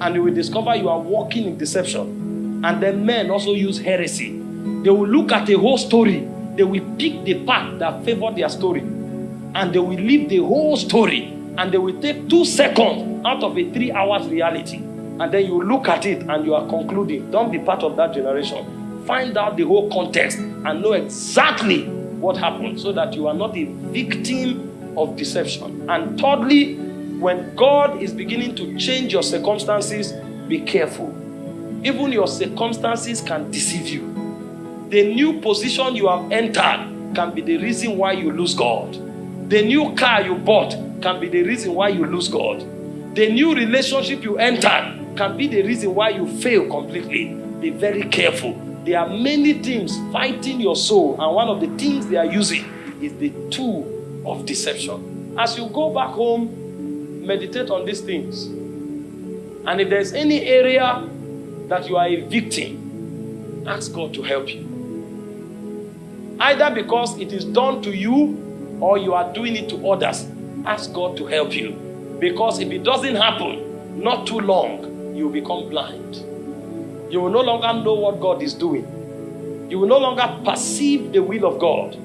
and you will discover you are walking in deception. And then men also use heresy. They will look at a whole story, they will pick the part that favor their story, and they will leave the whole story. And they will take two seconds out of a three hours reality. And then you look at it and you are concluding don't be part of that generation. Find out the whole context and know exactly what happened so that you are not a victim of deception. And thirdly when god is beginning to change your circumstances be careful even your circumstances can deceive you the new position you have entered can be the reason why you lose god the new car you bought can be the reason why you lose God. The new relationship you entered can be the reason why you fail completely. Be very careful. There are many things fighting your soul, and one of the things they are using is the tool of deception. As you go back home, meditate on these things. And if there's any area that you are a victim, ask God to help you. Either because it is done to you or you are doing it to others ask God to help you. Because if it doesn't happen, not too long, you will become blind. You will no longer know what God is doing. You will no longer perceive the will of God.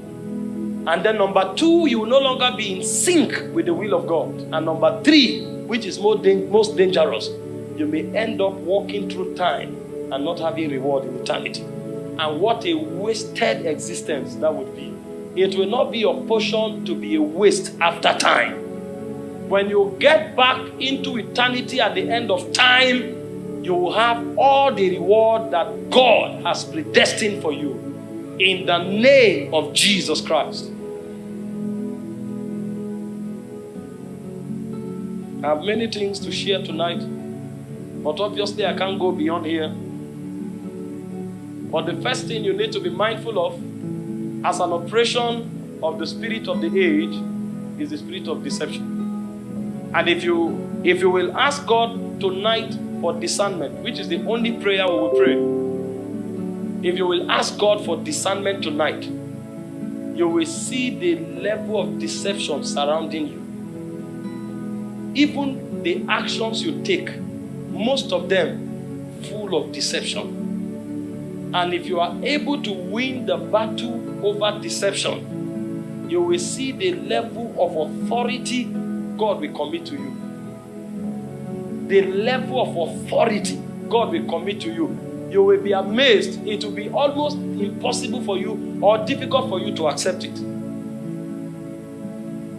And then number two, you will no longer be in sync with the will of God. And number three, which is most, most dangerous, you may end up walking through time and not having reward in eternity. And what a wasted existence that would be. It will not be your portion to be a waste after time. When you get back into eternity at the end of time, you will have all the reward that God has predestined for you in the name of Jesus Christ. I have many things to share tonight, but obviously I can't go beyond here. But the first thing you need to be mindful of as an operation of the spirit of the age is the spirit of deception. And if you if you will ask God tonight for discernment, which is the only prayer we will pray. If you will ask God for discernment tonight, you will see the level of deception surrounding you. Even the actions you take, most of them full of deception. And if you are able to win the battle over deception, you will see the level of authority God will commit to you. The level of authority God will commit to you. you will be amazed. It will be almost impossible for you or difficult for you to accept it.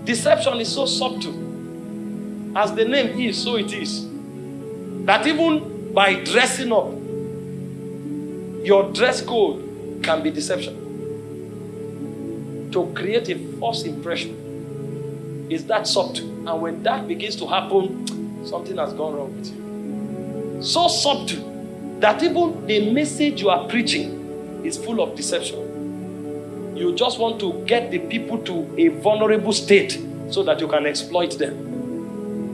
Deception is so subtle. As the name is, so it is. That even by dressing up, your dress code can be deception. To create a false impression is that subtle. And when that begins to happen, something has gone wrong with you. So subtle that even the message you are preaching is full of deception. You just want to get the people to a vulnerable state so that you can exploit them.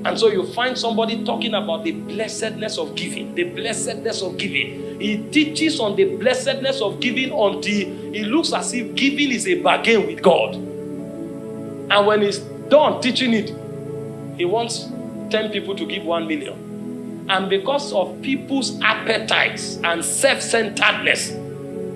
And so you find somebody talking about the blessedness of giving, the blessedness of giving. He teaches on the blessedness of giving until it looks as if giving is a bargain with God. And when he's done teaching it, he wants 10 people to give 1 million. And because of people's appetites and self centeredness,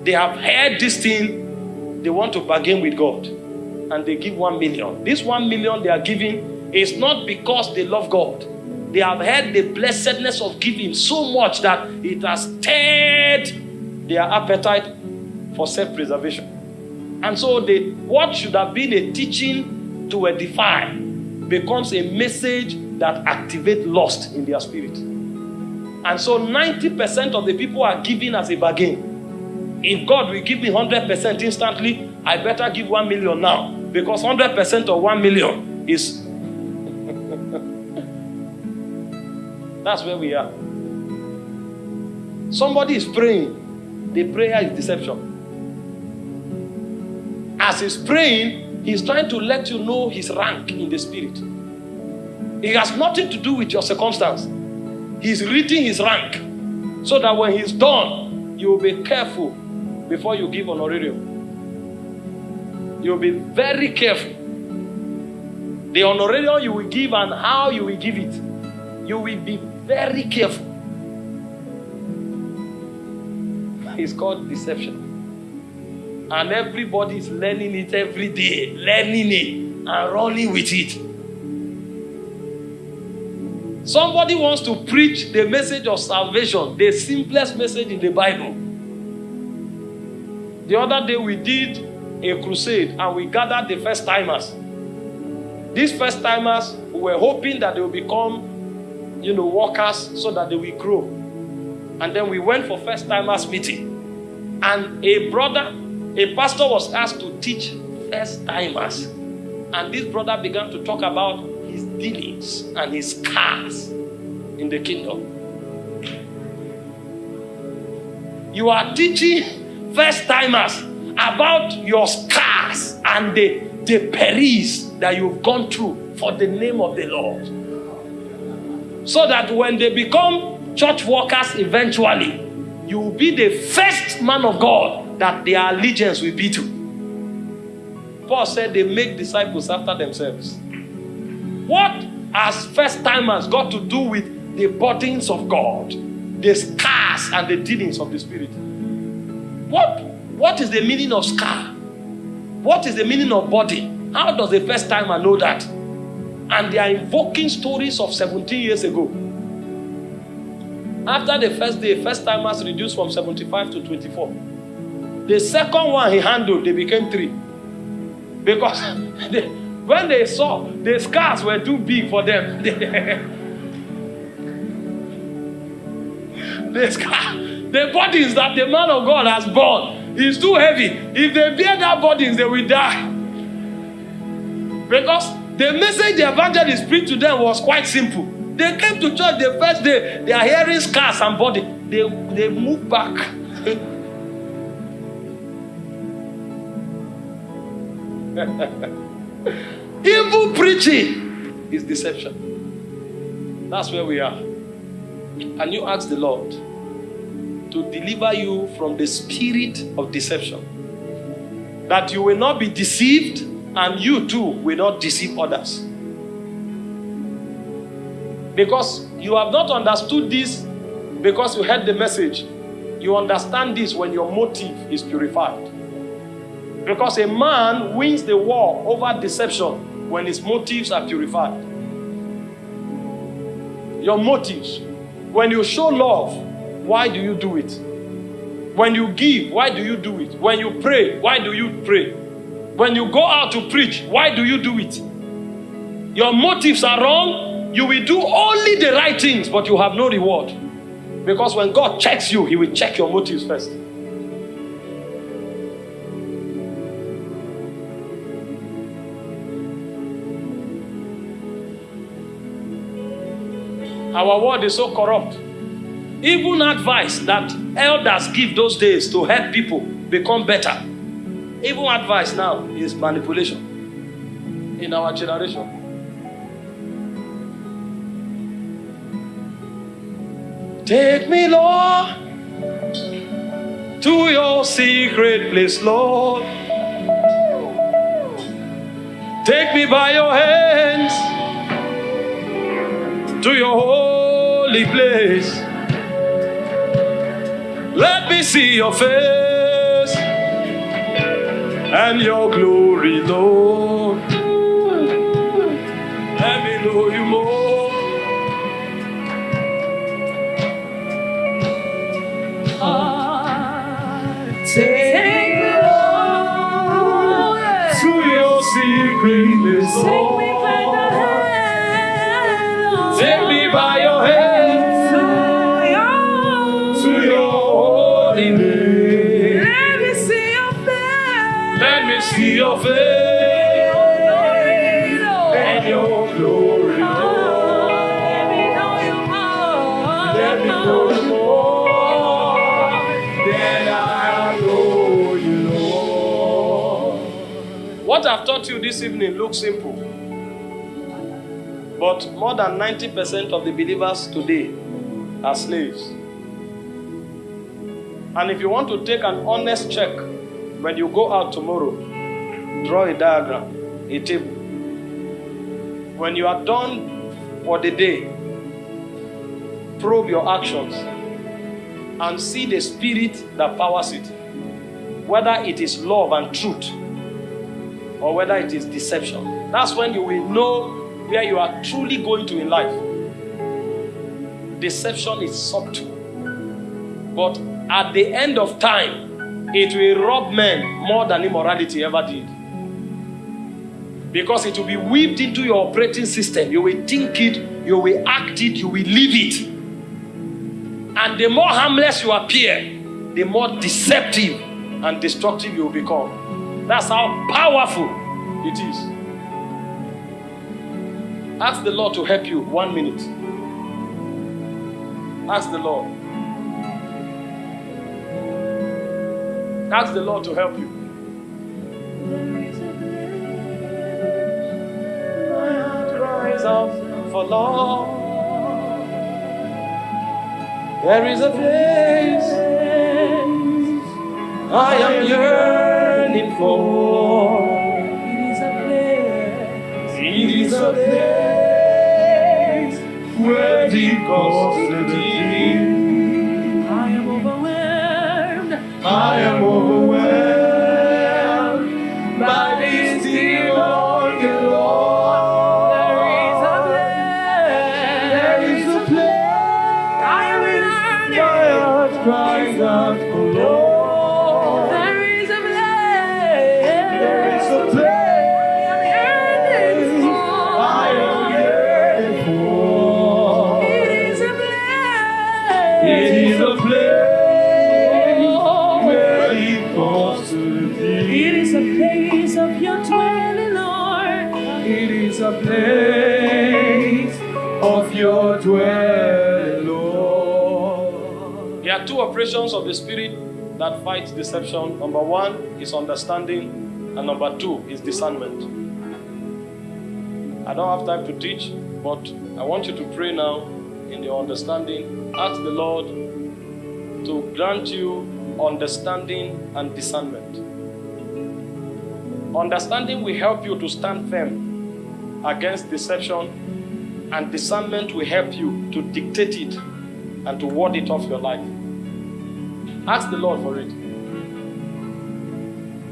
they have heard this thing, they want to bargain with God. And they give 1 million. This 1 million they are giving is not because they love God. They have heard the blessedness of giving so much that it has stirred their appetite for self preservation. And so, they, what should have been a teaching to edify becomes a message that activate lust in their spirit. And so 90% of the people are giving as a bargain. If God will give me 100% instantly, I better give 1 million now. Because 100% of 1 million is. That's where we are. Somebody is praying, the prayer is deception. As he's praying, he's trying to let you know his rank in the spirit. It has nothing to do with your circumstance. He's reading his rank so that when he's done, you will be careful before you give an honorarium. You'll be very careful. The honorarium you will give and how you will give it. You will be very careful. It's called deception. And everybody is learning it every day, learning it and running with it. Somebody wants to preach the message of salvation, the simplest message in the Bible. The other day we did a crusade and we gathered the first timers. These first timers, we were hoping that they will become, you know, workers so that they will grow. And then we went for first timers meeting. And a brother, a pastor was asked to teach first timers. And this brother began to talk about his dealings and his scars in the kingdom. You are teaching first timers about your scars and the, the perils that you've gone through for the name of the Lord. So that when they become church workers eventually, you will be the first man of God that their allegiance will be to. Paul said they make disciples after themselves. What has first timers got to do with the burdens of God, the scars and the dealings of the Spirit? What, what is the meaning of scar? What is the meaning of body? How does the first timer know that? And they are invoking stories of 17 years ago. After the first day, first timers reduced from 75 to 24. The second one he handled, they became three. Because they, when they saw the scars were too big for them, the scar, the bodies that the man of God has borne is too heavy. If they bear that bodies, they will die. Because the message the evangelist preached to them was quite simple. They came to church the first day, they are hearing scars and body. They, they move back. Evil preaching is deception. That's where we are. And you ask the Lord to deliver you from the spirit of deception. That you will not be deceived and you too will not deceive others. Because you have not understood this because you heard the message. You understand this when your motive is purified. Because a man wins the war over deception when his motives are purified. Your motives. When you show love, why do you do it? When you give, why do you do it? When you pray, why do you pray? When you go out to preach, why do you do it? Your motives are wrong. You will do only the right things, but you have no reward. Because when God checks you, He will check your motives first. Our world is so corrupt. Even advice that elders give those days to help people become better, even advice now is manipulation in our generation. Take me, Lord, to your secret place, Lord. Take me by your hands to your holy place. Let me see your face and your glory, Lord. Let me know you more. Take me, Lord, To your secret place, take me by the hand, Take me by your hands See your face and your glory, Lord. Let me know you more. Let me know you more than I know you, Lord. What I've taught you this evening looks simple, but more than 90% of the believers today are slaves. And if you want to take an honest check when you go out tomorrow, draw a diagram, a table. When you are done for the day, probe your actions and see the spirit that powers it. Whether it is love and truth or whether it is deception. That's when you will know where you are truly going to in life. Deception is subtle, but at the end of time, it will rob men more than immorality ever did. Because it will be weaved into your operating system. You will think it, you will act it, you will live it. And the more harmless you appear, the more deceptive and destructive you will become. That's how powerful it is. Ask the Lord to help you one minute. Ask the Lord. Ask the Lord to help you. Cries for love. There is a place I am yearning for. It is a place. It is a place where deep calls to deep. I am overwhelmed. I am overwhelmed operations of the Spirit that fights deception. Number one is understanding, and number two is discernment. I don't have time to teach, but I want you to pray now in your understanding. Ask the Lord to grant you understanding and discernment. Understanding will help you to stand firm against deception, and discernment will help you to dictate it and to ward it off your life. Ask the Lord for it.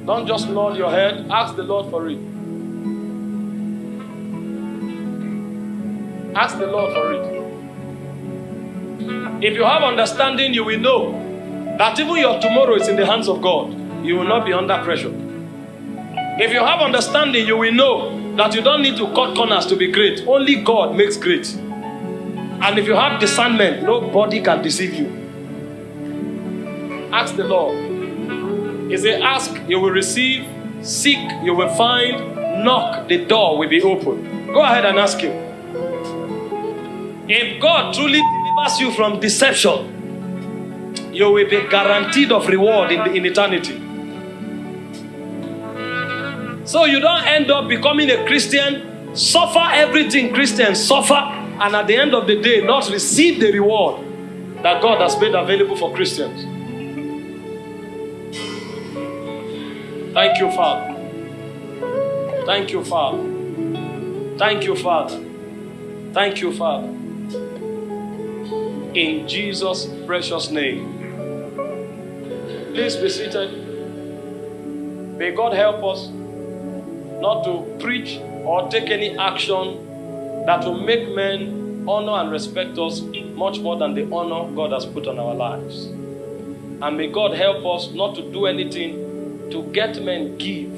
Don't just nod your head, ask the Lord for it. Ask the Lord for it. If you have understanding, you will know That even your tomorrow is in the hands of God. You will not be under pressure. If you have understanding, you will know that you don't need to cut corners to be great. Only God makes great. And if you have discernment, nobody can deceive you. Ask the Lord. He said, Ask, you will receive, seek, you will find, knock, the door will be open. Go ahead and ask Him. If God truly delivers you from deception, you will be guaranteed of reward in, the, in eternity. So you don't end up becoming a Christian, suffer everything Christians suffer, and at the end of the day, not receive the reward that God has made available for Christians. Thank you, Father. Thank you, Father. Thank you, Father. Thank you, Father. In Jesus' precious name. Please be seated. May God help us not to preach or take any action that will make men honor and respect us much more than the honor God has put on our lives. And may God help us not to do anything to get men give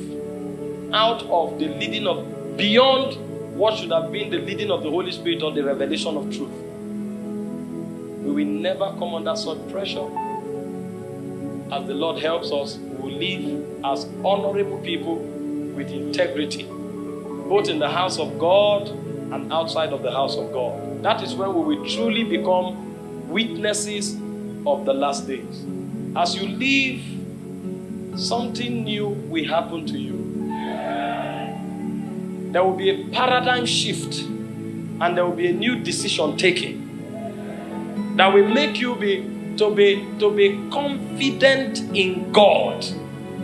out of the leading of beyond what should have been the leading of the Holy Spirit or the revelation of truth. We will never come under such pressure. As the Lord helps us, we will live as honorable people with integrity, both in the house of God and outside of the house of God. That is when we will truly become witnesses of the last days. As you live something new will happen to you. There will be a paradigm shift and there will be a new decision taken that will make you be to be to be confident in God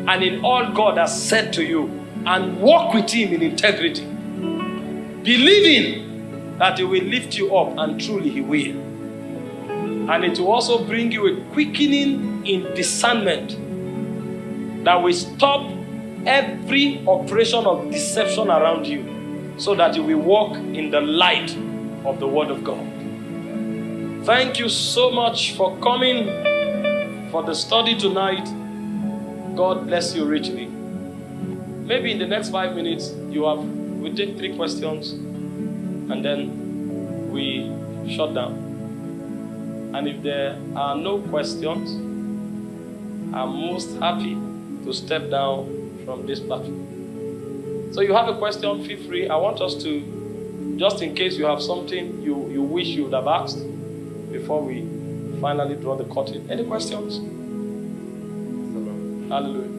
and in all God has said to you and walk with him in integrity believing that he will lift you up and truly he will and it will also bring you a quickening in discernment that will stop every operation of deception around you so that you will walk in the light of the Word of God. Thank you so much for coming for the study tonight. God bless you richly. Maybe in the next five minutes, you have we take three questions and then we shut down. And if there are no questions, I'm most happy to step down from this platform. So you have a question, feel free. I want us to, just in case you have something you, you wish you would have asked before we finally draw the curtain. Any questions? Hallelujah.